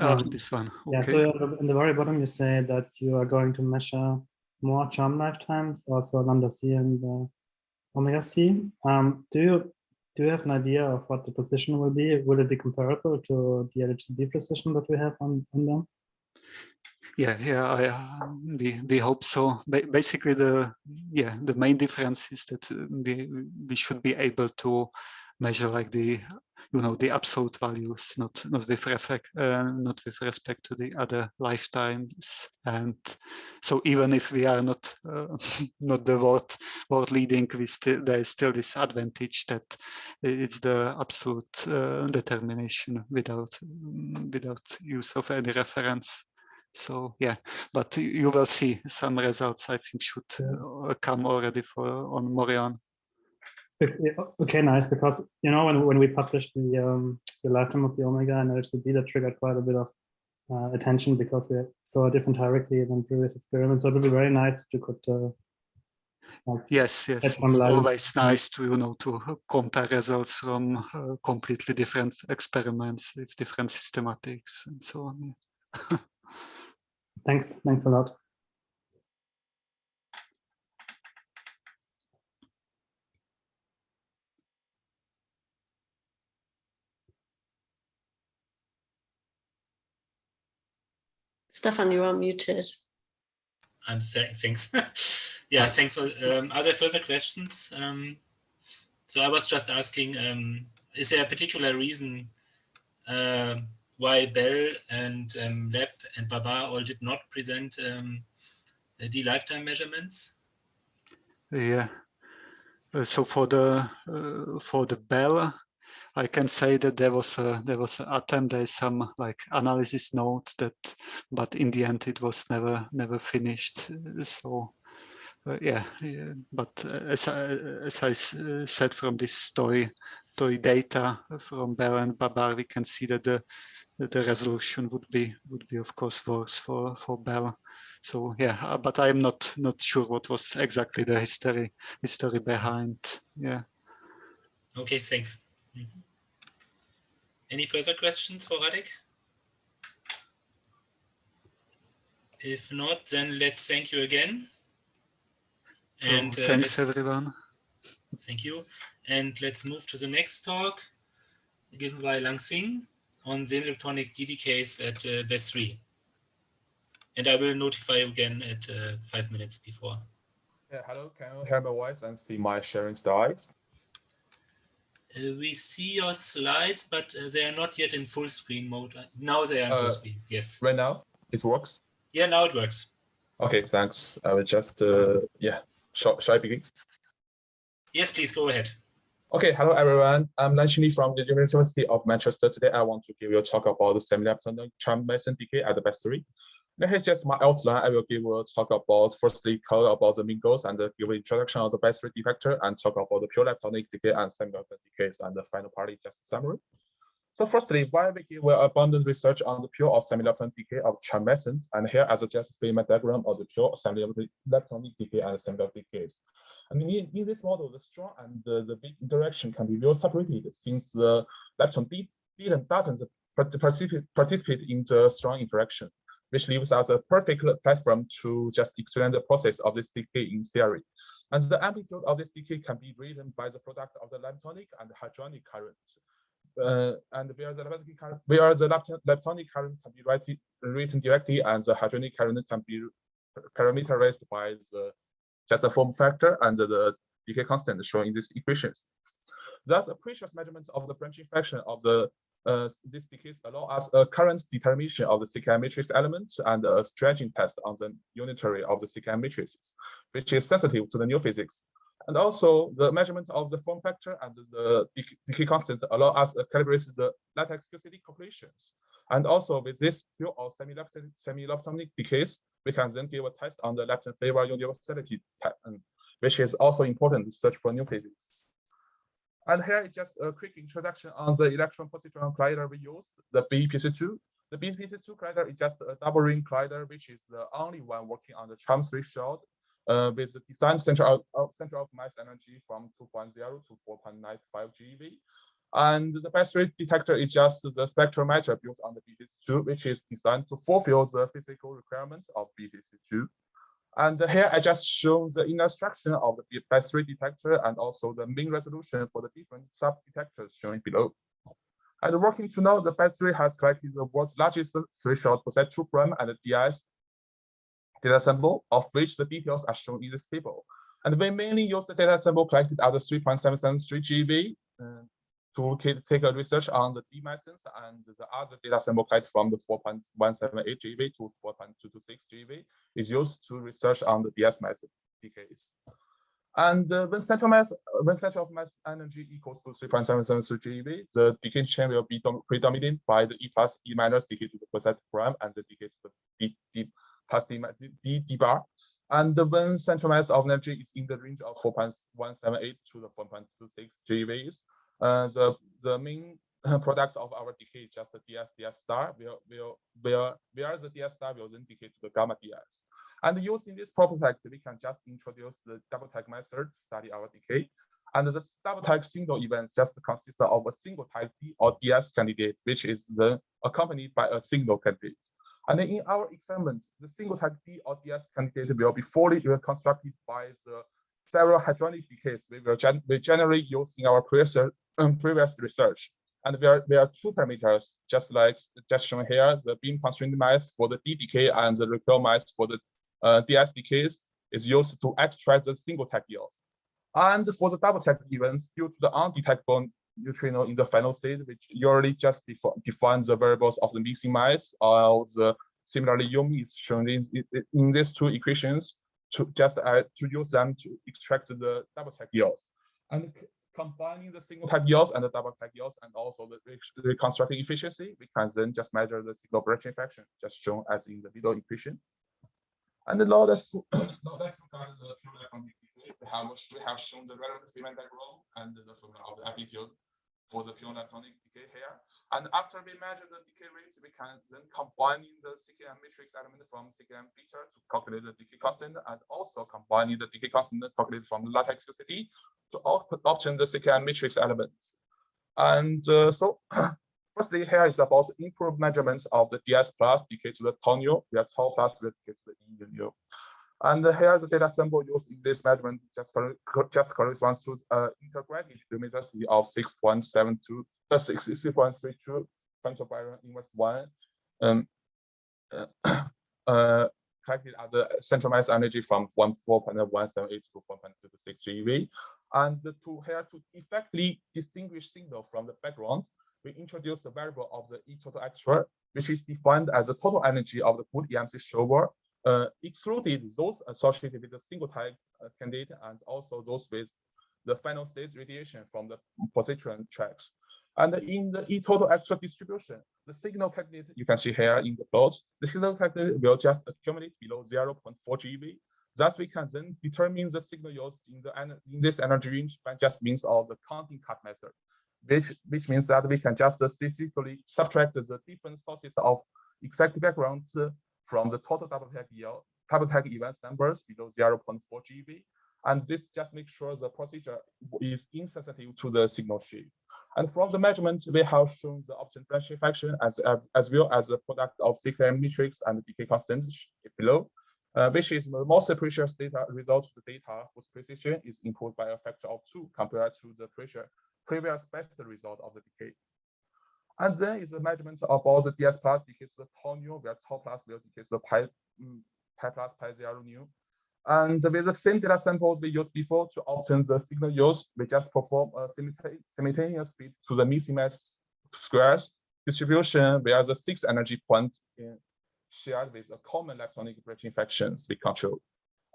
Oh, um, this one. Okay. Yeah, so in the very bottom you say that you are going to measure more charm lifetimes, also lambda C and the omega c. Um, do you do you have an idea of what the position will be? Will it be comparable to the LHCb precision that we have on, on them? Yeah, yeah, I, uh, we we hope so. Ba basically, the yeah the main difference is that uh, we we should be able to measure like the you know, the absolute values, not not with respect, uh, not with respect to the other lifetimes. And so even if we are not uh, [LAUGHS] not the world world leading, we still there is still this advantage that it's the absolute uh, determination without without use of any reference. So yeah, but you will see some results. I think should uh, come already for on Moriond. Okay, nice. Because you know when when we published the um, the lifetime of the omega and LHCb, that triggered quite a bit of uh, attention because we saw a different hierarchy than previous experiments. So it would be very nice if you could. Uh, like yes, yes. It's always nice to you know to compare results from uh, completely different experiments with different systematics and so on. [LAUGHS] thanks. Thanks a lot. Stefan, you are muted. I'm saying thanks. [LAUGHS] yeah, thanks for. Um, are there further questions? Um, so I was just asking, um, is there a particular reason uh, why Belle and um, LEP and BaBar all did not present um, the lifetime measurements? Yeah. Uh, so for the uh, for the Belle, I can say that there was a there was an attempt. There is some like analysis note that, but in the end it was never never finished. So uh, yeah, yeah, but as I, as I uh, said from this story, story data from Belle and BaBar, we can see that the that the resolution would be would be of course worse for for Belle. So yeah, uh, but I'm not not sure what was exactly the history history behind. Yeah. Okay, thanks. Mm -hmm. Any further questions for Radek? If not, then let's thank you again. And uh, thanks everyone. Thank you. And let's move to the next talk given by Lang Xing on semi-leptonic D decays at uh, BESIII. And I will notify you again at uh, five minutes before. Yeah, hello, can you hear my voice and see my sharing slides? Uh, we see your slides, but uh, they are not yet in full screen mode. Now they are in full Uh, screen. Yes. Right now, it works. Yeah, now it works. Okay, thanks. I will just, uh, yeah, shall, shall I begin? Yes, please go ahead. Okay, hello everyone. I'm Lanchini from the University of Manchester. Today I want to give you a talk about the semi-leptonic charm meson decay at the BESIII. Now here's just my outline. I will give a uh, talk about firstly about the Mingos and give an introduction of the BESIII detector and talk about the pure leptonic decay and semi-leptonic decays and the final part is just a summary. So firstly, why we give uh, abundant research on the pure or semi-leptonic decay of charm mesons and here as a just Feynman diagram of the pure semi-leptonic decay and semi-leptonic decays. I mean, in, in, this model, the strong and the, the big interaction can be well separated since the lepton didn't doesn't participate, participate in the strong interaction, which leaves us a perfect platform to just explain the process of this decay in theory. And the amplitude of this decay can be written by the product of the leptonic and hadronic current. Uh, and where the leptonic current, the leptonic current can be written, written directly and the hadronic current can be parameterized by the just the form factor and the decay constant shown in these equations. Thus, a precious measurement of the branching fraction of the uh, this decays allow us a current determination of the CKM matrix elements and a stretching test on the unitary of the CKM matrices, which is sensitive to the new physics. And also the measurement of the form factor and the decay constants allow us to calibrate the lattice QCD calculations. And also with this pure or semi-leptonic semi decays, we can then give a test on the lepton flavor universality, which is also important to search for new physics. And here is just a quick introduction on the electron positron collider we use, the BEPCII. The BEPCII collider is just a double ring collider, which is the only one working on the charm threshold uh, with the design center of, of center of mass energy from 2.0 to 4.95 GeV. And the BESIII detector is just the spectrometer built on the BEPCII, which is designed to fulfill the physical requirements of BEPCII. And here I just show the inner structure of the BESIII detector and also the mean resolution for the different sub-detectors shown below. And working to know the BESIII has collected the world's largest threshold POSET2 prime and DS data sample, of which the details are shown in this table. And we mainly use the data sample collected at the 3.773 GB, Uh, to take a research on the D mesons and the other data sample collected from the 4.178 GeV to 4.226 GeV is used to research on the DS meson decays. And uh, when central mass when central of mass energy equals to 3.773 GeV, the decay chain will be predominated by the E plus E minus decay to the percent prime and the decay to the D, D plus D, D, D bar. And when central mass of energy is in the range of 4.178 to the 4.26 GeVs, uh, Uh, the the main uh, products of our decay is just the ds ds star will will will where the ds star will then decay to the gamma ds. And using this prototype, we can just introduce the double tag method to study our decay. And the double tag single event just consists of a single type D or DS candidate, which is then accompanied by a single candidate. And in our experiment, the single type D or DS candidate will be fully reconstructed by the several hadronic decays we will gen we generally use in our um, previous research. And there, there are two parameters, just like just shown here, the beam constrained mass for the D decay and the recoil mass for the uh, DS decays is used to extract the single tag yields. And for the double tag events, due to the undetectable neutrino in the final state, which usually just defi define the variables of the mixing mass, or the similarly Yomi is shown in, in these two equations to just uh, to use them to extract the double tag yields. And combining the single tag yields and the double tag yields and also the reconstructing efficiency, we can then just measure the single branching fraction, just shown as in the middle equation. And the law that's now let's the pure electronic. We have we have shown the relative Feynman diagram and the formula of the amplitude for the pure electronic decay here. And after we measure the decay rate, we can then combining the CKM matrix element from CKMfitter to calculate the decay constant and also combining the decay constant calculated from lattice QCD to obtain the CKM matrix elements. And uh, so [CLEARS THROAT] Firstly, here is about improved measurements of the DS plus decay to the tau nu, where tau plus decay to the E nu. And here the data sample used in this measurement just, just corresponds to uh, integrated luminosity of 6.72, uh, 6.32 femtobarn inverse 1 um, [COUGHS] uh, uh, [COUGHS] calculated at the central mass energy from 4.178 to 4.26 GeV. And to here to effectively distinguish signal from the background, we introduce the variable of the E total extra, which is defined as the total energy of the good EMC shower, excluded those associated with the single type uh, candidate and also those with the final state radiation from the positron tracks. And in the E total extra distribution, the signal candidate you can see here in the plot, the signal candidate will just accumulate below 0.4 GeV. Thus, we can then determine the signal used in the in this energy range by just means of the counting cut method which which means that we can just statistically subtract the different sources of expected background from the total double tag tag events numbers below 0.4 GeV. And this just makes sure the procedure is insensitive to the signal shift. And from the measurement, we have shown the option branching fraction as, as well as the product of CKM matrix and decay constant below, uh, which is the most precious data result the data whose precision is improved by a factor of two compared to the pressure previous best result of the decay. And then is the measurement of all the DS plus decays the tau nu, where tau plus will to the pi, mm, pi plus pi zero nu. And with the same data samples we used before to obtain the signal used, we just perform a simultaneous fit to the missing mass squares distribution where the six energy point in shared with a common electronic branching fractions we control.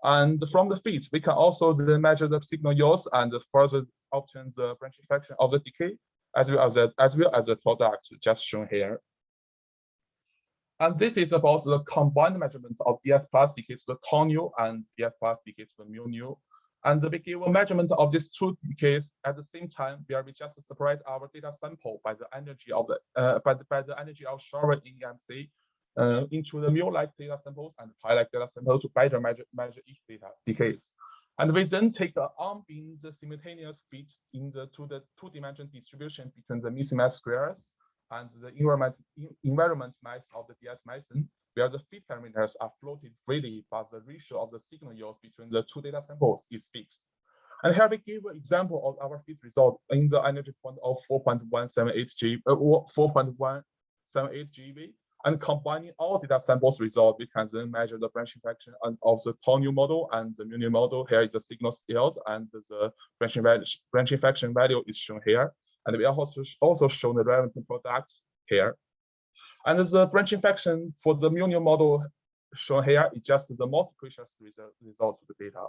And from the feed, we can also then measure the signal yields and further obtain the branching fraction of the decay, as well as the, as well as the product just shown here. And this is about the combined measurement of plus decay to the tau and plus decay to the mu nu. And we give a measurement of these two decays at the same time, where we just separate our data sample by the energy of the uh, by the by the energy of shower in EMC uh, into the mu-like data samples and pi-like data samples to better measure, measure each data decays. And we then take the unbeam the simultaneous fit in the to the two-dimensional distribution between the missing mass squares and the environment environment mass of the DS meson, where the fit parameters are floated freely, but the ratio of the signal yields between the two data samples is fixed. And here we give an example of our fit result in the energy point of 4.178 G, uh, 4.178 GeV and combining all data samples result, we can then measure the branching fraction of the tau model and the mu model. Here is the signal scales and the branching, value, branching fraction value is shown here. And we also also shown the relevant product here. And the branching function for the mu model shown here is just the most precious result of the data.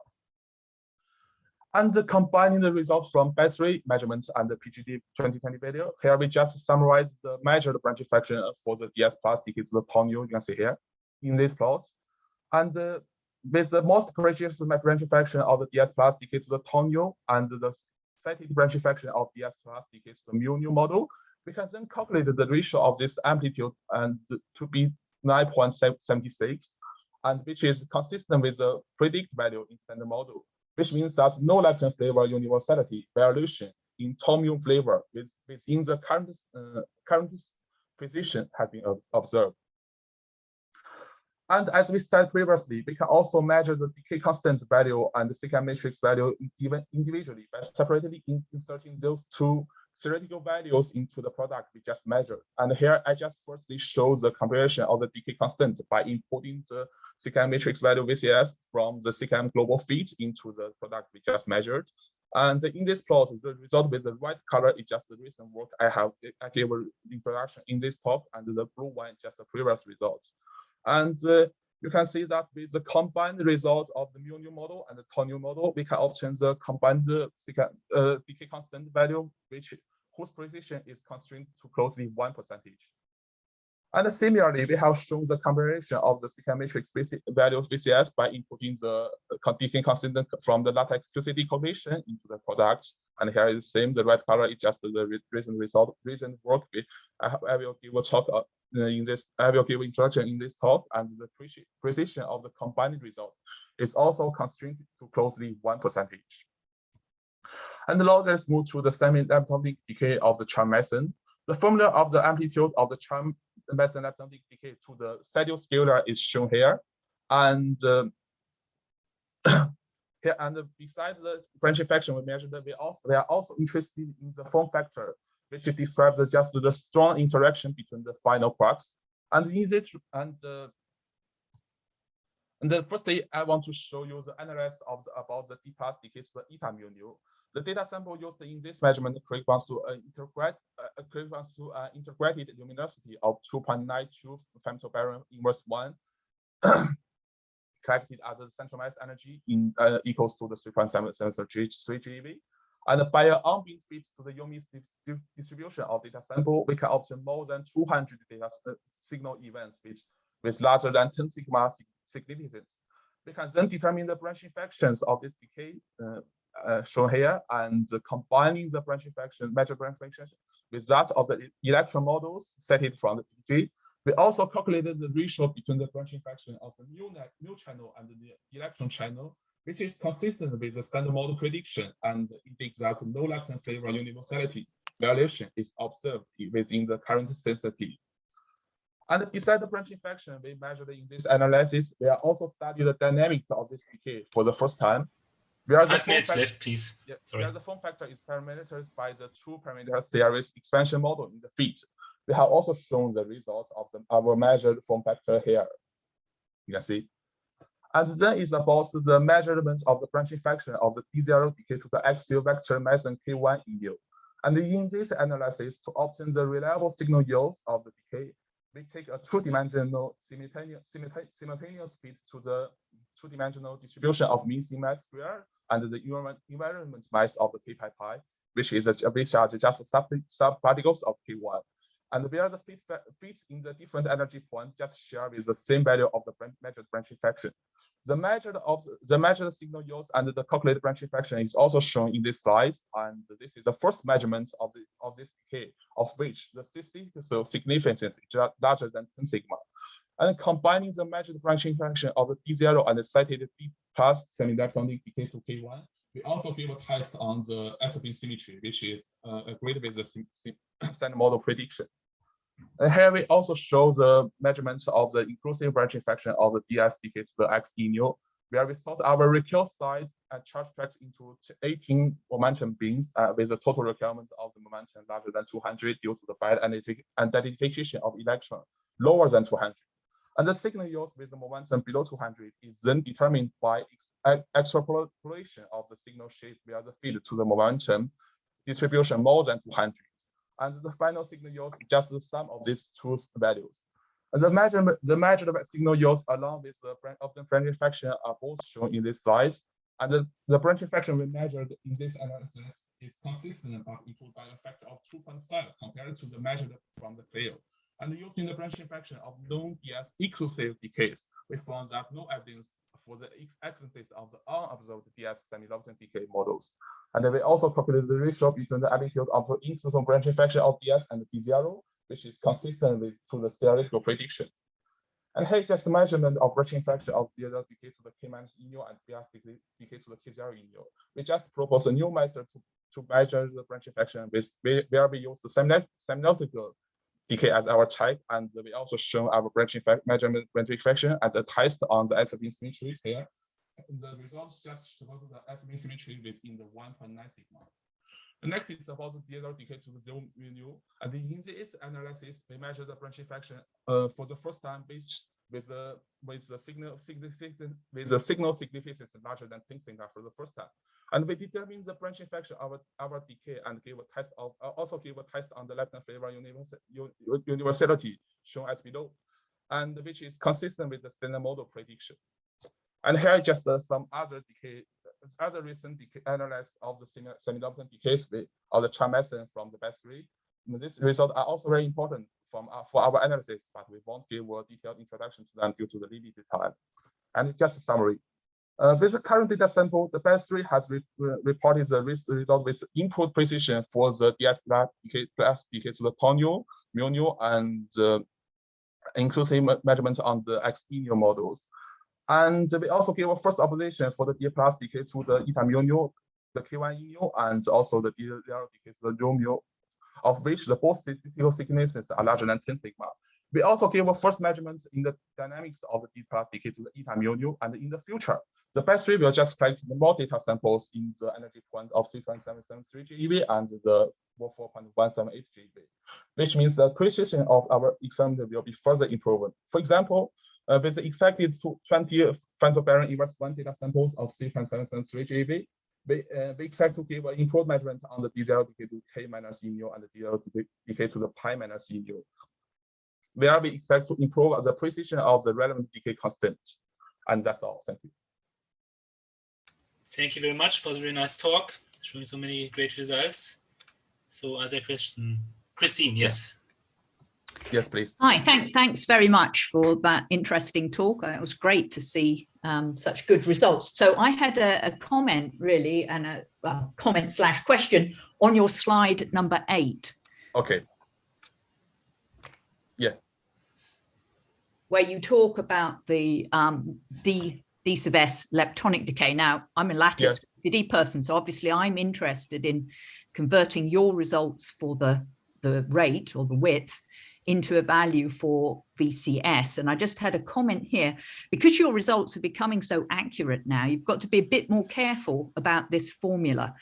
And combining the results from BESIII measurements and the PDG 2020 video, here we just summarize the measured branching function for the DS plus decay to the tau you can see here in this plot. And uh, with the most precious branching function of the DS plus decay to the tau and the cited branching function of DS plus decay to the mu nu model, we can then calculate the ratio of this amplitude and to be 9.76, and which is consistent with the predict value in standard model which means that no lepton flavor universality variation in tau mu flavor with, within the current, uh, current position has been observed. And as we said previously, we can also measure the decay constant value and the secant matrix value even individually by separately inserting those two theoretical values into the product we just measured. And here I just firstly show the comparison of the decay constant by importing the CKM matrix value VCS from the CKM global fit into the product we just measured. And in this plot, the result with the white color is just the recent work I have I gave introduction in this talk, and the blue one just the previous result. And uh, you can see that with the combined result of the mu nu model and the tau nu model, we can obtain the combined uh, decay constant value, which whose precision is constrained to closely one percentage. And similarly, we have shown the combination of the CKM matrix values VCS by inputting the decay constant from the lattice QCD coefficient into the product. And here is the same, the red color is just the recent result, recent work. I, I will give a talk uh, in this, I will give introduction in this talk, and the precision of the combined result is also constrained to closely one percentage. And now let's move to the semi-leptonic decay of the charm meson. The formula of the amplitude of the charm meson atomic decay to the pseudoscalar is shown here. And um, [COUGHS] here and besides the branching function we measured, we also we are also interested in the form factor which describes just the strong interaction between the final quarks. And in this, and uh, and then firstly, I want to show you the analysis of the, about the decay to the eta mu nu. The data sample used in this measurement corresponds to an uh, corresponds to an integrated luminosity of 2.92 femtobarn inverse one, [CLEARS THROAT] collected at the central mass energy in uh, equals to the 3.773 GeV. And by an unbinned fit to the UMI's distribution of data sample, we can obtain more than 200 data uh, signal events which with larger than 10 sigma significance. We can then determine the branching factions of this decay uh, uh, shown here and combining the branching faction, measure branch factions with that of the electron models set it from the PDG. We also calculated the ratio between the branching faction of the new, new channel and the electron channel which is consistent with the standard model prediction and indicates that no lepton flavor universality variation is observed within the current sensitivity. And besides the branching function we measured in this analysis, we are also studied the dynamics of this decay for the first time. Where Five minutes factor, left, please. Yeah, Sorry. The form factor is parameterized by the two parameter series expansion model in the fit. We have also shown the results of the, our measured form factor here. You can see and then it's about the measurement of the branching function of the D0 decay to the axial vector meson K1 in And in this analysis, to obtain the reliable signal yields of the decay, we take a two-dimensional simultaneous, simultaneous fit to the two-dimensional distribution of mean C mass square and the invariant mass of the K pi which is a, which are just sub, sub particles of K1. And where the fit fits in the different energy points just share with the same value of the measured branching function. The measured of the measured signal yields and the calculated branching function is also shown in this slide. And this is the first measurement of the of this decay, of which the statistical significance is larger than 10 sigma. And combining the measured branching function of the D0 and the cited D plus semi-electronic decay to K1, we also give a test on the isospin symmetry, which is uh, agreed with the standard model prediction. And here we also show the measurements of the inclusive branching function of the DSDK to the X nu, where we sort our recurve side and charge tracks into 18 momentum beams uh, with a total requirement of the momentum larger than 200 due to the bad identification of electron lower than 200. And the signal yields with the momentum below 200 is then determined by extrapolation of the signal shape via the field to the momentum distribution more than 200. and the final signal yield is just the sum of these two values. And the measurement, the measured signal yields along with the of the branching fraction are both shown in this slide. And the, the branching fraction we measured in this analysis is consistent but equal by a factor of 2.5 compared to the measured from the field. And using the branching fraction of known DS exclusive decays, we found that no evidence for the existence of the unobserved DS semi-Lofton decay models. And then we also calculated the ratio between the amplitude of the inclusive branching fraction of DS and D0, which is consistent with to the theoretical prediction. And here is just a measurement of branching fraction of the decay to the k minus nu and BS decay, decay to the k0 nu. We just propose a new method to, to measure the branching fraction with where we use the semiotical decay as our type, and we also show our branching measurement branching fraction as a test on the isospin symmetries here. The results just support the isospin symmetry within the 1.9 sigma. The next is about the DLR decay to the zero mu. And in this analysis, we measure the branching fraction uh, for the first time, which with a with the signal significant with the signal significance larger than 10 sigma for the first time. And we determine the branching fraction of our decay and give a test of uh, also give a test on the lepton flavor universality shown as below, and which is consistent with the standard model prediction. And here just uh, some other decay other recent analysis of the semi-Lofton decays of the method from the BESIII. These results are also very important from uh, for our analysis, but we won't give a detailed introduction to them due to the limited time. And just a summary. Uh, with the current data sample, the BESIII has re reported the result with input precision for the DS plus decay to the tonio, mu and uh, inclusive measurement on the X models. And we also gave a first observation for the D plus decay to the eta mu nu, the K1 mu, and also the D0 decay to the rho of which the both statistical significances are larger than 10 sigma. We also give a first measurement in the dynamics of the D plus decay to the eta mu nu, and in the future, the BESIII will just collect more data samples in the energy point of 3.773 GeV and the 4.178 GeV, which means the precision of our experiment will be further improved. For example, uh, with the expected 20 femtobarn inverse one data samples of 3.773 GeV, we, uh, we expect to give an improved measurement on the D0 decay to K minus E mu and the D0 decay to the pi minus E mu, where we expect to improve the precision of the relevant decay constant. And that's all. Thank you. Thank you very much for the very nice talk, showing so many great results. So, as a question, Christine, yes. Yes, please. Hi, thank, thanks very much for that interesting talk. It was great to see um, such good results. So I had a, a comment really and a, a, comment slash question on your slide number eight. Okay. Yeah. Where you talk about the um, D, D sub S leptonic decay. Now, I'm a lattice yes. CD person, so obviously I'm interested in converting your results for the, the rate or the width into a value for VCS. And I just had a comment here, because your results are becoming so accurate now, you've got to be a bit more careful about this formula.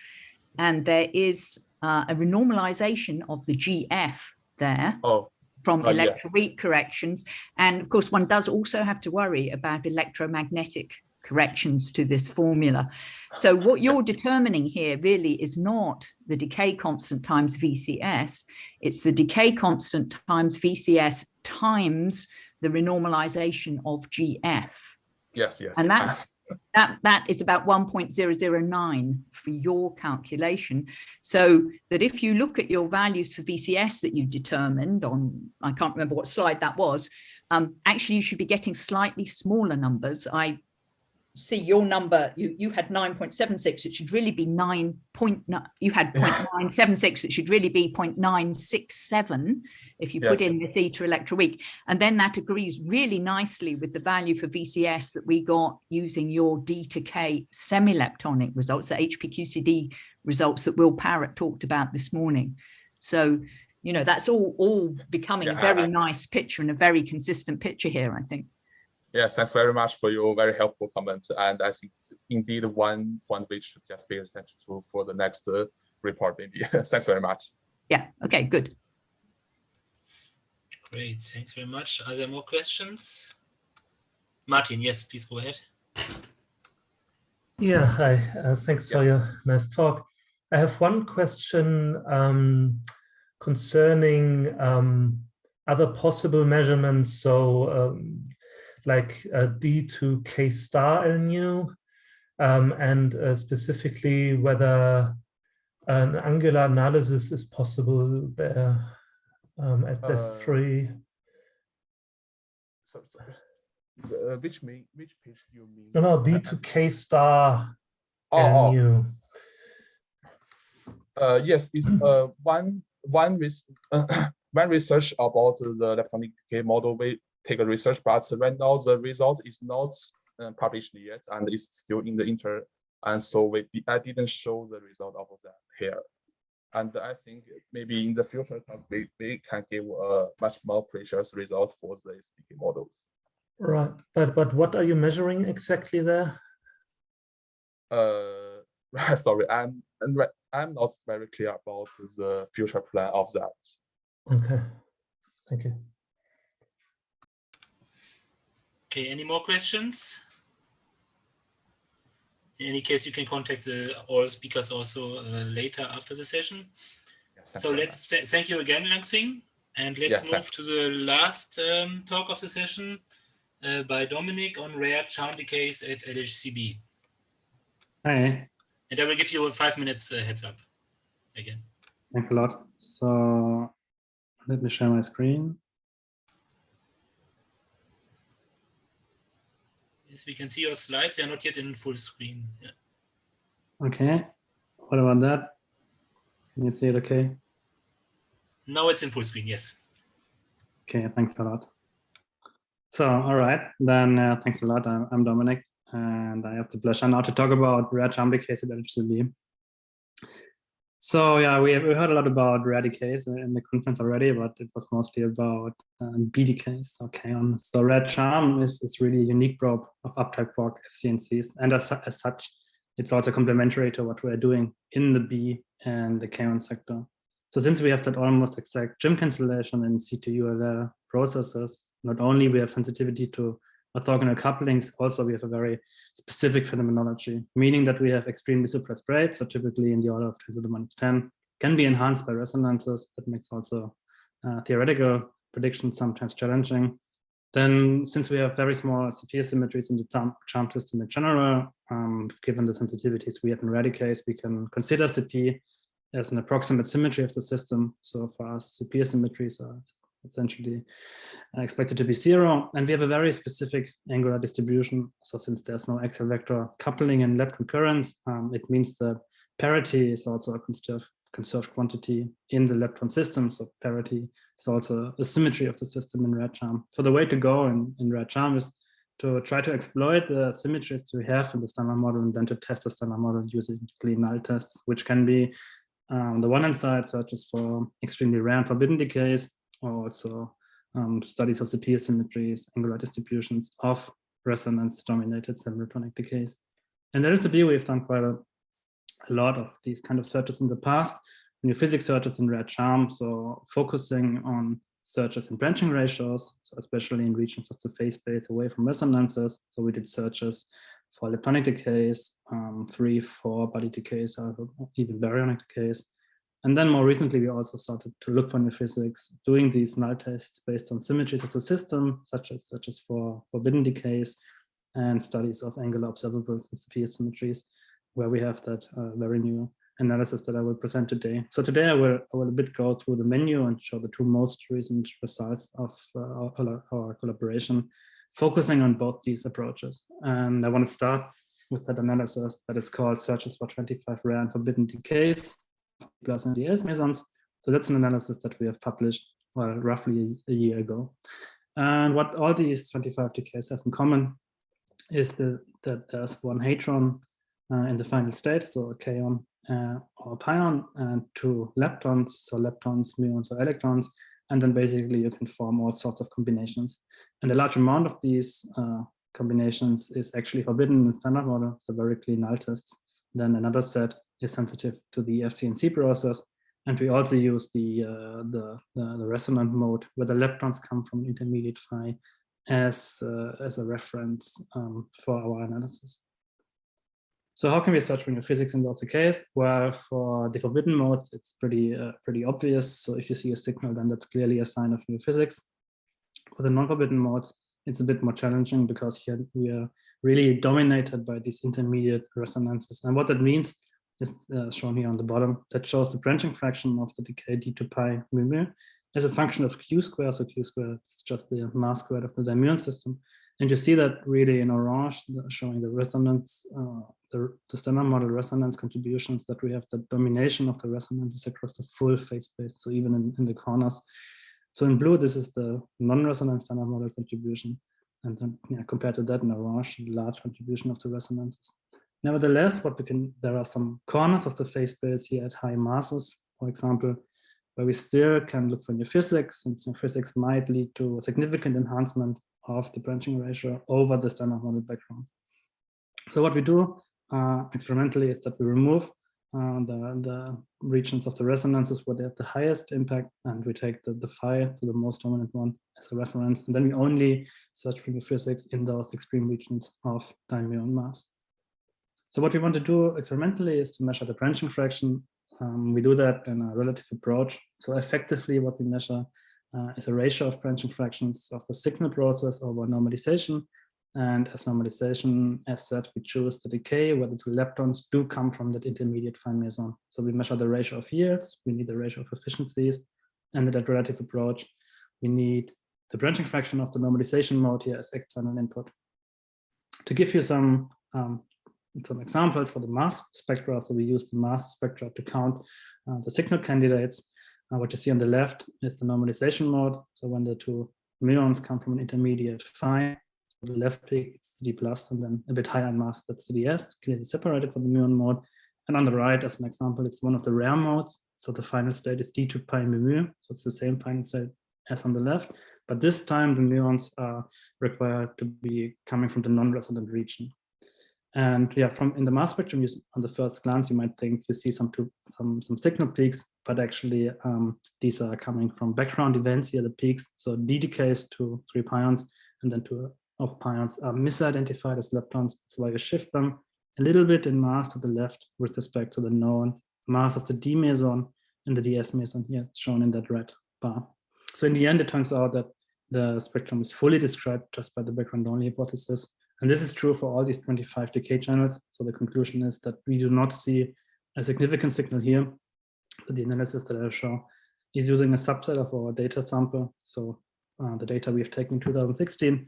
And there is uh, a renormalization of the GF there. Oh. From uh, electroweak yeah. corrections. And of course, one does also have to worry about electromagnetic corrections to this formula. So what you're determining here really is not the decay constant times VCS, it's the decay constant times VCS times the renormalization of GF. Yes, yes. And that's that that is about 1.009 for your calculation. So that if you look at your values for VCS that you determined on, I can't remember what slide that was, um, actually you should be getting slightly smaller numbers. I see your number, you, you had 9.76, it should really be 9.9, you had 0.976, it should really be 0.967 if you yes. put in the eta electroweak. And then that agrees really nicely with the value for VCS that we got using your D to K semi-leptonic results, the HPQCD results that Will Parrott talked about this morning. So, you know, that's all, all becoming yeah, a very I, nice picture and a very consistent picture here, I think. Yes, thanks very much for your very helpful comment. And I think indeed one point we should just pay attention to for the next uh, report, maybe. [LAUGHS] thanks very much. Yeah, okay, good. Great, thanks very much. Are there more questions? Martin, yes, please go ahead. Yeah, hi, uh, thanks yeah. for your nice talk. I have one question um, concerning um, other possible measurements. So um, like uh, D to K star L nu, um, and uh, specifically whether an angular analysis is possible there um, at best Uh, three. So, so, uh, which mean which page do you mean? No, no, D2K star Oh, L oh, nu. uh, yes, it's uh one one res [COUGHS] one research about the electronic decay model. Take a research, but right now the result is not uh, published yet, and it's still in the inter. And so we I didn't show the result of that here. And I think maybe in the future we, we can give a much more precious result for the SDK models. Right, but but what are you measuring exactly there? Uh, [LAUGHS] sorry, I'm and I'm not very clear about the future plan of that. Okay, thank you. Okay, any more questions? In any case, you can contact the all speakers also uh, later after the session. Yes, So let's th- thank you again, Langsing. And let's Yeah, move to the last um, talk of the session uh, by Dominic on rare charm decays at LHCb. Hi. And I will give you a five minutes uh, heads up again. thanks a lot. So let me share my screen. Yes, we can see your slides. They are not yet in full screen. Yeah. Okay, what about that? Can you see it okay? Now it's in full screen. Yes. Okay, thanks a lot. So, all right, then uh, thanks a lot. I'm, I'm Dominic, and I have the pleasure now to talk about rare at LHCb. So yeah, we, have, we heard a lot about rare decays in the conference already, but it was mostly about um, B decays. Okay, so rare charm is, is really a unique probe of uptype quark FCNCs, and as, as such, it's also complementary to what we're doing in the B and the kaon sector. So since we have that almost exact GIM cancellation in C2ULL processes, not only we have sensitivity to orthogonal couplings, also we have a very specific phenomenology, meaning that we have extremely suppressed rates, so typically in the order of 10 to the minus 10, can be enhanced by resonances. That makes also uh, theoretical predictions sometimes challenging. Then, since we have very small CP symmetries in the charm, system in general, um, given the sensitivities we have in Radicase, we can consider CP as an approximate symmetry of the system. So for us, CP symmetries are essentially uh, expected to be zero. And we have a very specific angular distribution. So since there's no axial vector coupling in lepton currents, um, it means that parity is also a conserved, conserved quantity in the lepton system. So parity is also a symmetry of the system in rare charm. So the way to go in, in rare charm is to try to exploit the symmetries we have in the standard model and then to test the standard model using clean null tests, which can be uh, on the one hand side searches for extremely rare and forbidden decays, or also um, studies of the peer symmetries, angular distributions of resonance dominated semichronic decays. And there is the we've done quite a, a lot of these kind of searches in the past, new physics searches in rare charm, so focusing on searches in branching ratios, so especially in regions of the phase space away from resonances. So we did searches for leptonic decays, um, three, four body decays, even baryonic decays. And then more recently, we also started to look for new physics, doing these null tests based on symmetries of the system, such as such as for forbidden decays and studies of angular observables and superior symmetries, where we have that uh, very new analysis that I will present today. So today I will, I will a bit go through the menu and show the two most recent results of uh, our, our collaboration, focusing on both these approaches. And I want to start with that analysis that is called Searches for 25 Rare and Forbidden Decays plus NDS mesons. So that's an analysis that we have published, well, roughly a, year ago. And what all these 25 decays have in common is the, that there's one hadron uh, in the final state, so a kaon uh, or a pion, and two leptons, so leptons, muons, or electrons, and then basically you can form all sorts of combinations. And a large amount of these uh, combinations is actually forbidden in standard model, so very clean null tests. Then another set is sensitive to the FCNC process. And we also use the, uh, the, the, the, resonant mode where the leptons come from intermediate phi as, uh, as a reference um, for our analysis. So how can we search for new physics in those case? Well, for the forbidden modes, it's pretty uh, pretty obvious. So if you see a signal, then that's clearly a sign of new physics. For the non-forbidden modes, it's a bit more challenging because here we are really dominated by these intermediate resonances. And what that means is uh, shown here on the bottom. That shows the branching fraction of the decay d to pi mu mu as a function of q squared. So q squared is just the mass squared of the dimuon system. And you see that really in orange, showing the resonance, uh, the, the, standard model resonance contributions that we have the domination of the resonances across the full phase space. So even in, in the corners. So in blue, this is the non-resonance standard model contribution. And then yeah, compared to that in orange, large contribution of the resonances. Nevertheless, what we can, there are some corners of the phase space here at high masses, for example, where we still can look for new physics, and new physics might lead to a significant enhancement of the branching ratio over the standard model background. So what we do uh, experimentally is that we remove uh, the, the regions of the resonances where they have the highest impact, and we take the, the phi to the most dominant one as a reference, and then we only search for new physics in those extreme regions of dimuon mass. So what we want to do experimentally is to measure the branching fraction. Um, we do that in a relative approach. So effectively what we measure uh, is a ratio of branching fractions of the signal process over normalization. And as normalization, as said, we choose the decay where the two leptons do come from that intermediate phi meson. So we measure the ratio of yields, we need the ratio of efficiencies, and that relative approach, we need the branching fraction of the normalization mode here as external input. To give you some um, some examples for the mass spectra, so we use the mass spectra to count uh, the signal candidates. Uh, what you see on the left is the normalization mode. So when the two muons come from an intermediate phi, so the left peak is D plus, and then a bit higher in mass, that's DS, clearly separated from the muon mode. And on the right, as an example, it's one of the rare modes. So the final state is D2 pi mu mu. So it's the same final state as on the left. But this time the muons are required to be coming from the non-resonant region. And yeah, from in the mass spectrum, you, on the first glance, you might think you see some some some signal peaks, but actually um, these are coming from background events here, the peaks. So D decays to three pions, and then two of pions are misidentified as leptons. Why you shift them a little bit in mass to the left with respect to the known mass of the D meson and the DS meson here, shown in that red bar. So in the end, it turns out that the spectrum is fully described just by the background only hypothesis. And this is true for all these 25 decay channels. So the conclusion is that we do not see a significant signal here. But the analysis that I show is using a subset of our data sample. So uh, the data we've taken in 2016.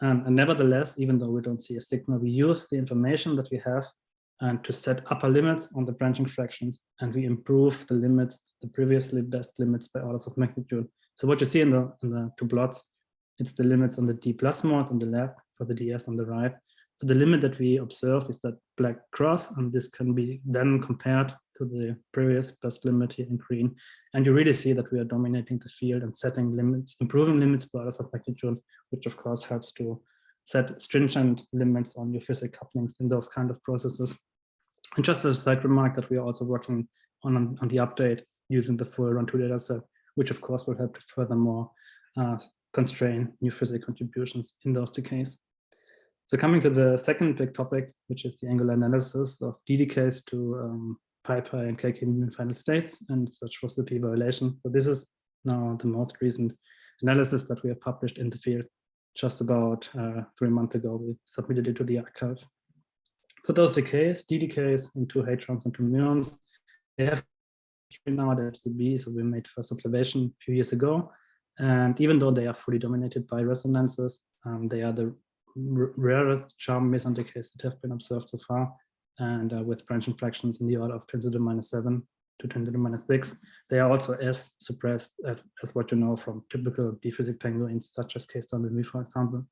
Um, and nevertheless, even though we don't see a signal, we use the information that we have and to set upper limits on the branching fractions, and we improve the limits, the previously best limits by orders of magnitude. So what you see in the, in the two plots, it's the limits on the D plus mode on the left for the DS on the right. So the limit that we observe is that black cross, and this can be then compared to the previous best limit here in green. And you really see that we are dominating the field and setting limits, improving limits by orders of magnitude, which of course helps to set stringent limits on your physics couplings in those kind of processes. And just a side remark that we are also working on, on the update using the full run two data set, which of course will help to furthermore uh, constrain new physics contributions in those decays. So coming to the second big topic, which is the angular analysis of D decays to um, pi pi and kk in final states, and such was the p violation. So this is now the most recent analysis that we have published in the field. Just about uh, three months ago, we submitted it to the arXiv. So those decays, D decays into hadrons and two muons, they have now at LHCb, so we made first observation a few years ago. And even though they are fully dominated by resonances, um, they are the rarest charm meson decays that have been observed so far. And uh, with branching fractions in the order of 10 to the minus 7 to 10 to the minus 6, they are also as suppressed as, as what you know from typical D-physics penguins, such as K-star Mimi, for example.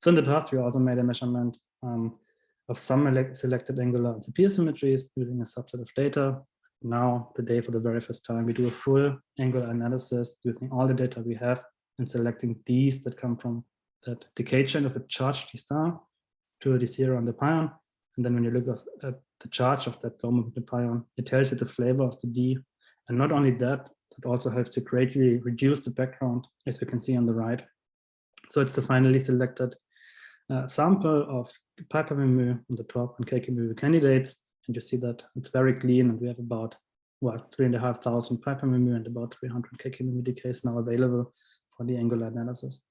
So in the past, we also made a measurement um, of some selected angular and CP asymmetries using a subset of data now today for the very first time, we do a full angular analysis using all the data we have and selecting these that come from that decay chain of a charged D star to a D zero on the pion. And then when you look at the charge of that dome of the pion, it tells you the flavor of the D. And not only that, it also helps to greatly reduce the background, as you can see on the right. So it's the finally selected a sample of Piper-Memu on the top and KK-Memu candidates. And you see that it's very clean and we have about, what, three and a half thousand Piper-Memu and about 300 KK-Memu decays now available for the angular analysis.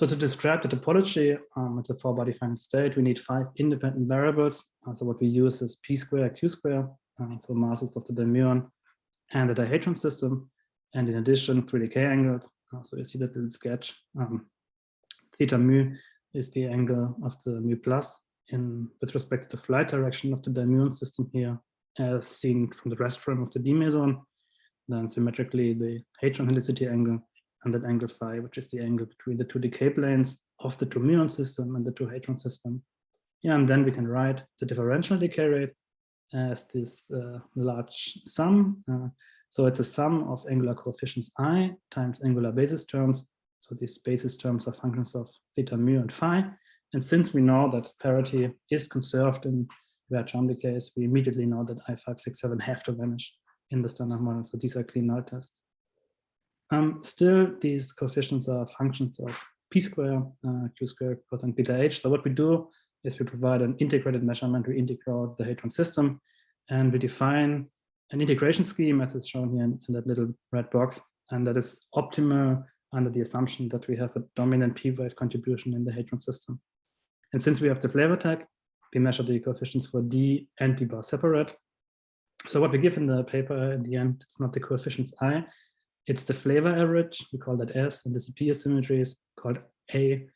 So to describe the topology, um, it's a four body finite state. We need five independent variables. Uh, so what we use is p square, q square, uh, so masses of the dimuon and the dihadron system. And in addition, 3 decay angles. Uh, so you see that little sketch. Um, theta mu is the angle of the mu plus in with respect to the flight direction of the dimuon system here, as seen from the rest frame of the D meson. Then symmetrically the hadron helicity angle and that angle phi, which is the angle between the two decay planes of the two muon system and the two hadron system. Yeah, and then we can write the differential decay rate as this uh, large sum. Uh, so it's a sum of angular coefficients i times angular basis terms. So these basis terms are functions of theta mu and phi. And since we know that parity is conserved in where charm decays, we immediately know that i5, 6, 7 have to vanish in the standard model. So these are clean null tests. Um, still, these coefficients are functions of p square, uh, q square, cosine beta h. So what we do is we provide an integrated measurement. We integrate the hadron system, and we define an integration scheme as is shown here in, in that little red box, and that is optimal under the assumption that we have a dominant p-wave contribution in the hadron system. And since we have the flavor tag, we measure the coefficients for d and d bar separate. So what we give in the paper in the end, it's not the coefficients i, it's the flavor average, we call that S, and the CP asymmetry is called A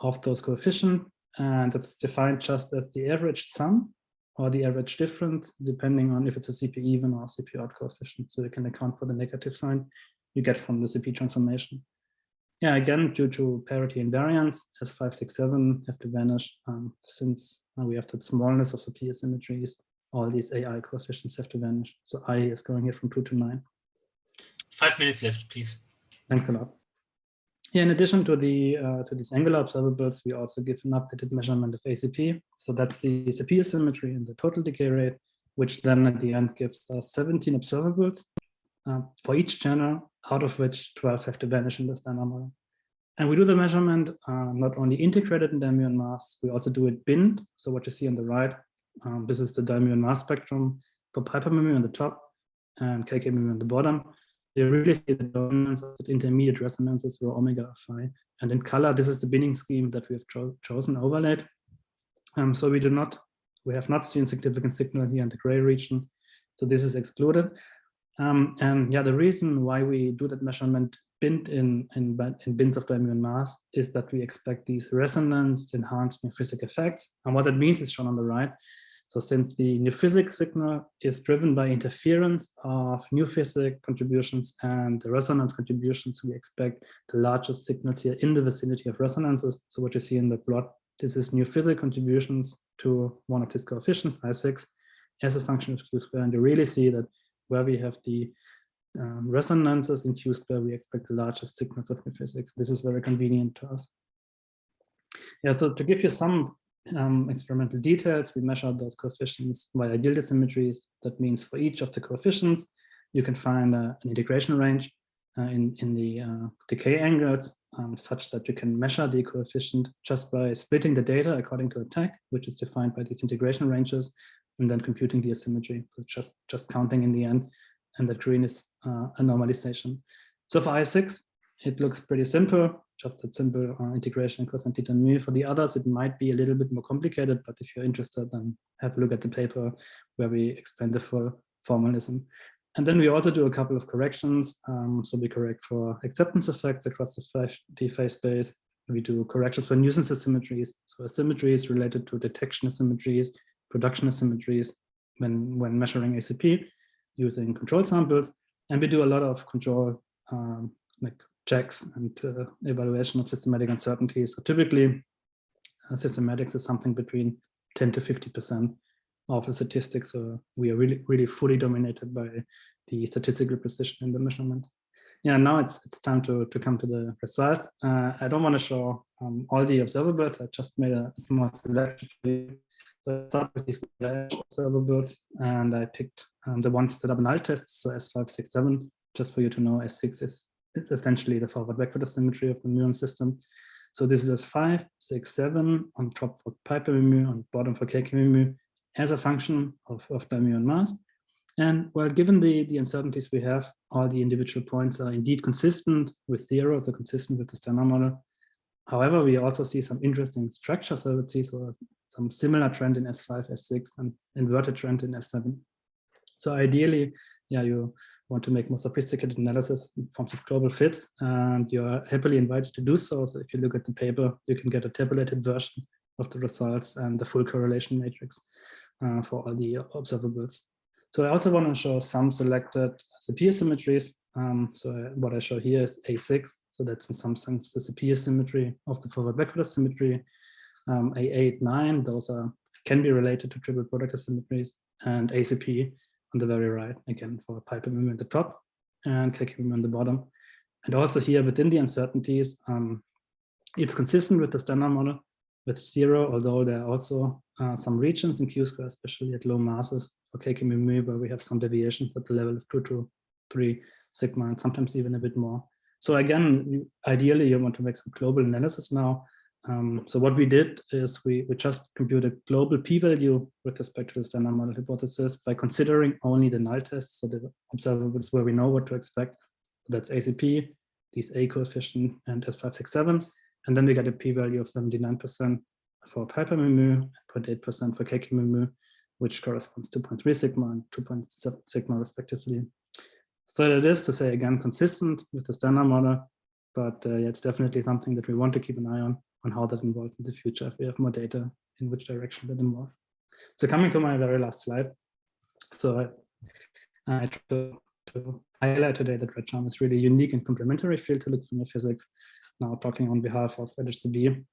of those coefficients, and it's defined just as the average sum or the average difference, depending on if it's a CP even or CP odd coefficient. So you can account for the negative sign you get from the CP transformation. Yeah, again, due to parity invariance, S5, 6, 7 have to vanish um, since we have the smallness of the P asymmetries, all these AI coefficients have to vanish. So I is going here from 2 to 9. Five minutes left, please. Thanks a lot. Yeah, in addition to the uh, to these angular observables, we also give an updated measurement of ACP. So that's the ACP asymmetry and the total decay rate, which then at the end gives us 17 observables uh, for each channel, out of which 12 have to vanish in the standard model. And we do the measurement uh, not only integrated in dimuon mass, we also do it binned. So what you see on the right, um, this is the dimuon mass spectrum for Piper-Memu on the top and KK-Memu on the bottom you really see the dominance of the intermediate resonances for omega phi. And in color, this is the binning scheme that we have cho chosen overlaid. Um, so we do not, we have not seen significant signal here in the gray region. So this is excluded. Um, and yeah, the reason why we do that measurement binned in, in, in bins of dimuon mass is that we expect these resonance enhanced physical effects. And what that means is shown on the right. So since the new physics signal is driven by interference of new physics contributions and the resonance contributions, we expect the largest signals here in the vicinity of resonances. So what you see in the plot, this is new physics contributions to one of these coefficients, I6, as a function of Q square. And you really see that where we have the um, resonances in Q square, we expect the largest signals of new physics. This is very convenient to us. Yeah, so to give you some um, experimental details, we measure those coefficients via gilded symmetries. That means for each of the coefficients, you can find uh, an integration range uh, in, in the uh, decay angles um, such that you can measure the coefficient just by splitting the data according to a tag, which is defined by these integration ranges, and then computing the asymmetry. So just, just counting in the end, and that green is uh, a normalization. So for I6, it looks pretty simple just that simple uh, integration cosine theta mu. For the others, it might be a little bit more complicated, but if you're interested, then have a look at the paper where we explain the full formalism. And then we also do a couple of corrections. Um, so we correct for acceptance effects across the phase space. We do corrections for nuisance asymmetries. So asymmetries related to detection asymmetries, production asymmetries when, when measuring ACP using control samples. And we do a lot of control um, like checks and uh, evaluation of systematic uncertainties. So typically, uh, systematics is something between 10 to 50% of the statistics. So we are really, really fully dominated by the statistical precision in the measurement. Yeah, now it's it's time to, to come to the results. Uh, I don't want to show um, all the observables. I just made a small selection for you. Start with the observables, and I picked um, the ones that are null tests, so S5, 6, 7, just for you to know S6 is it's essentially the forward backward asymmetry of the muon system. So this is a five, six, seven on top for piper-mu, on bottom for kk-mu as a function of, of the muon mass. And well, given the, the uncertainties we have, all the individual points are indeed consistent with zero, they're consistent with the standard model. However, we also see some interesting structures, I would see so some similar trend in S5, S6, and inverted trend in S7. So ideally, yeah, you want to make more sophisticated analysis in forms of global fits, and you're happily invited to do so. So if you look at the paper, you can get a tabulated version of the results and the full correlation matrix uh, for all the observables. So I also want to show some selected CP asymmetries. Um, so what I show here is A6. So that's in some sense the CP asymmetry of the forward backward symmetry. Um, A8, 9, those are can be related to triple product symmetries and ACP on the very right, again, for piper mu at the top and kk on the bottom. And also here within the uncertainties, um, it's consistent with the standard model with zero, although there are also uh, some regions in Q square, especially at low masses for kk where we have some deviations at the level of two to three sigma, and sometimes even a bit more. So again, ideally you want to make some global analysis now um, so what we did is we, we just computed a global p-value with respect to the standard model hypothesis by considering only the null tests, so the observables where we know what to expect. That's ACP, these A coefficient and S567. And then we get a p-value of 79% for piper mu, 0.8% for kk mu, which corresponds to 0.3 sigma and 2.7 sigma respectively. So it is to say again consistent with the standard model, but uh, it's definitely something that we want to keep an eye on on how that involves in the future if we have more data in which direction that involves. So coming to my very last slide. So I, I try to, to, highlight today that RedCharm is really unique and complementary field to linear physics. Now talking on behalf of LHCb,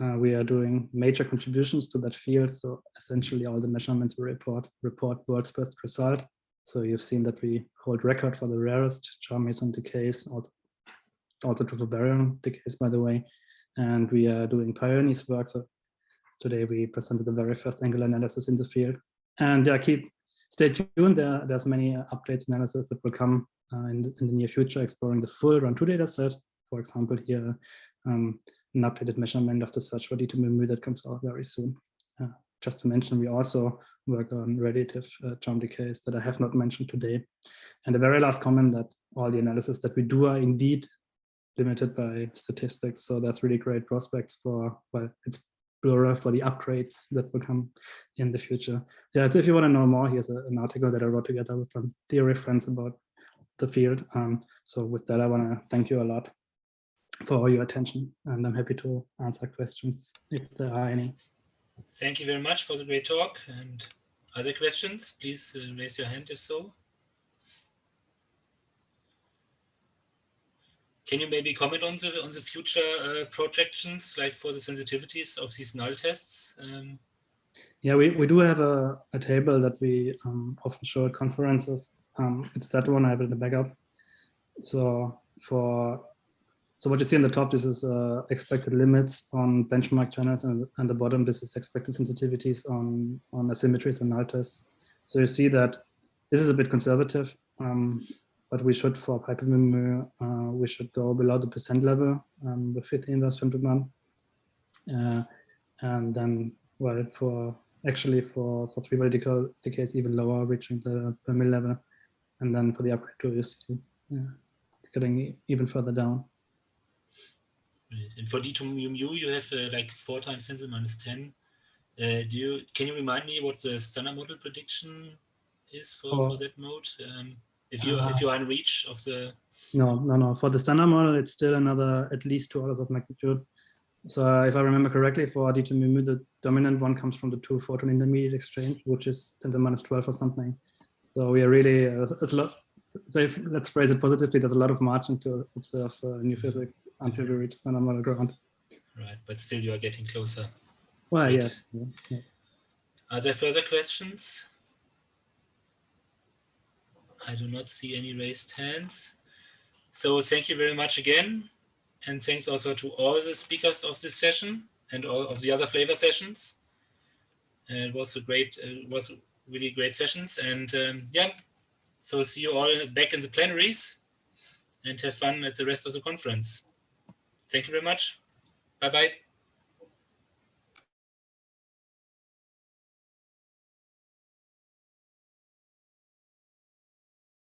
uh, we are doing major contributions to that field. So essentially all the measurements we report report world's best result. So you've seen that we hold record for the rarest charm meson decays, also, also true for baryon decays, by the way, and we are doing pioneers work. So today we presented the very first angular analysis in this field. And yeah, keep stay tuned. There, there's many uh, updates analysis that will come uh, in, the, in, the, near future, exploring the full run two data set. For example, here um, an updated measurement of the search for D2 that comes out very soon. Uh, just to mention, we also work on relative uh, charm decays that I have not mentioned today. And the very last comment that all the analysis that we do are indeed limited by statistics. So that's really great prospects for, well, it's Blura for the upgrades that will come in the future. Yeah, so if you want to know more, here's a, an article that I wrote together with some theory friends about the field. Um, so with that, I want to thank you a lot for all your attention, and I'm happy to answer questions if there are any. Thank you very much for the great talk. And other questions, please uh, raise your hand if so. Can you maybe comment on the on the future uh, projections, like for the sensitivities of these null tests? Um, yeah, we, we do have a, a table that we um, often show at conferences. Um, it's that one I have in the backup. So for so what you see in the top, this is uh, expected limits on benchmark channels, and, and the bottom, this is expected sensitivities on on asymmetries and null tests. So you see that this is a bit conservative. Um, but we should for Piper uh, we should go below the percent level um, with 50 inverse Fintelman. Uh, and then, well, for actually for, for three body decays even lower, reaching the per mil level. And then for the upgrade to you see yeah, getting even further down. And for D2 mu mu, you have uh, like four times 10 to the minus 10. Uh, do you can you remind me what the standard model prediction is for, oh. for that mode? Um, if you uh, if you are in reach of the no no no. For the standard model it's still another at least two orders of magnitude. So uh, if i remember correctly for d2 mu the dominant one comes from the two photon intermediate exchange which is 10 to the minus 12 or something. So we are really uh, it's a lot so if, let's phrase it positively there's a lot of margin to observe uh, new physics until we reach standard model ground. Right but still you are getting closer. Well right. yeah, yeah. are there further questions I do not see any raised hands. So thank you very much again. And thanks also to all the speakers of this session and all of the other flavor sessions. It was a great, uh, was really great sessions. And um, yeah, so see you all back in the plenaries and have fun at the rest of the conference. Thank you very much. Bye-bye.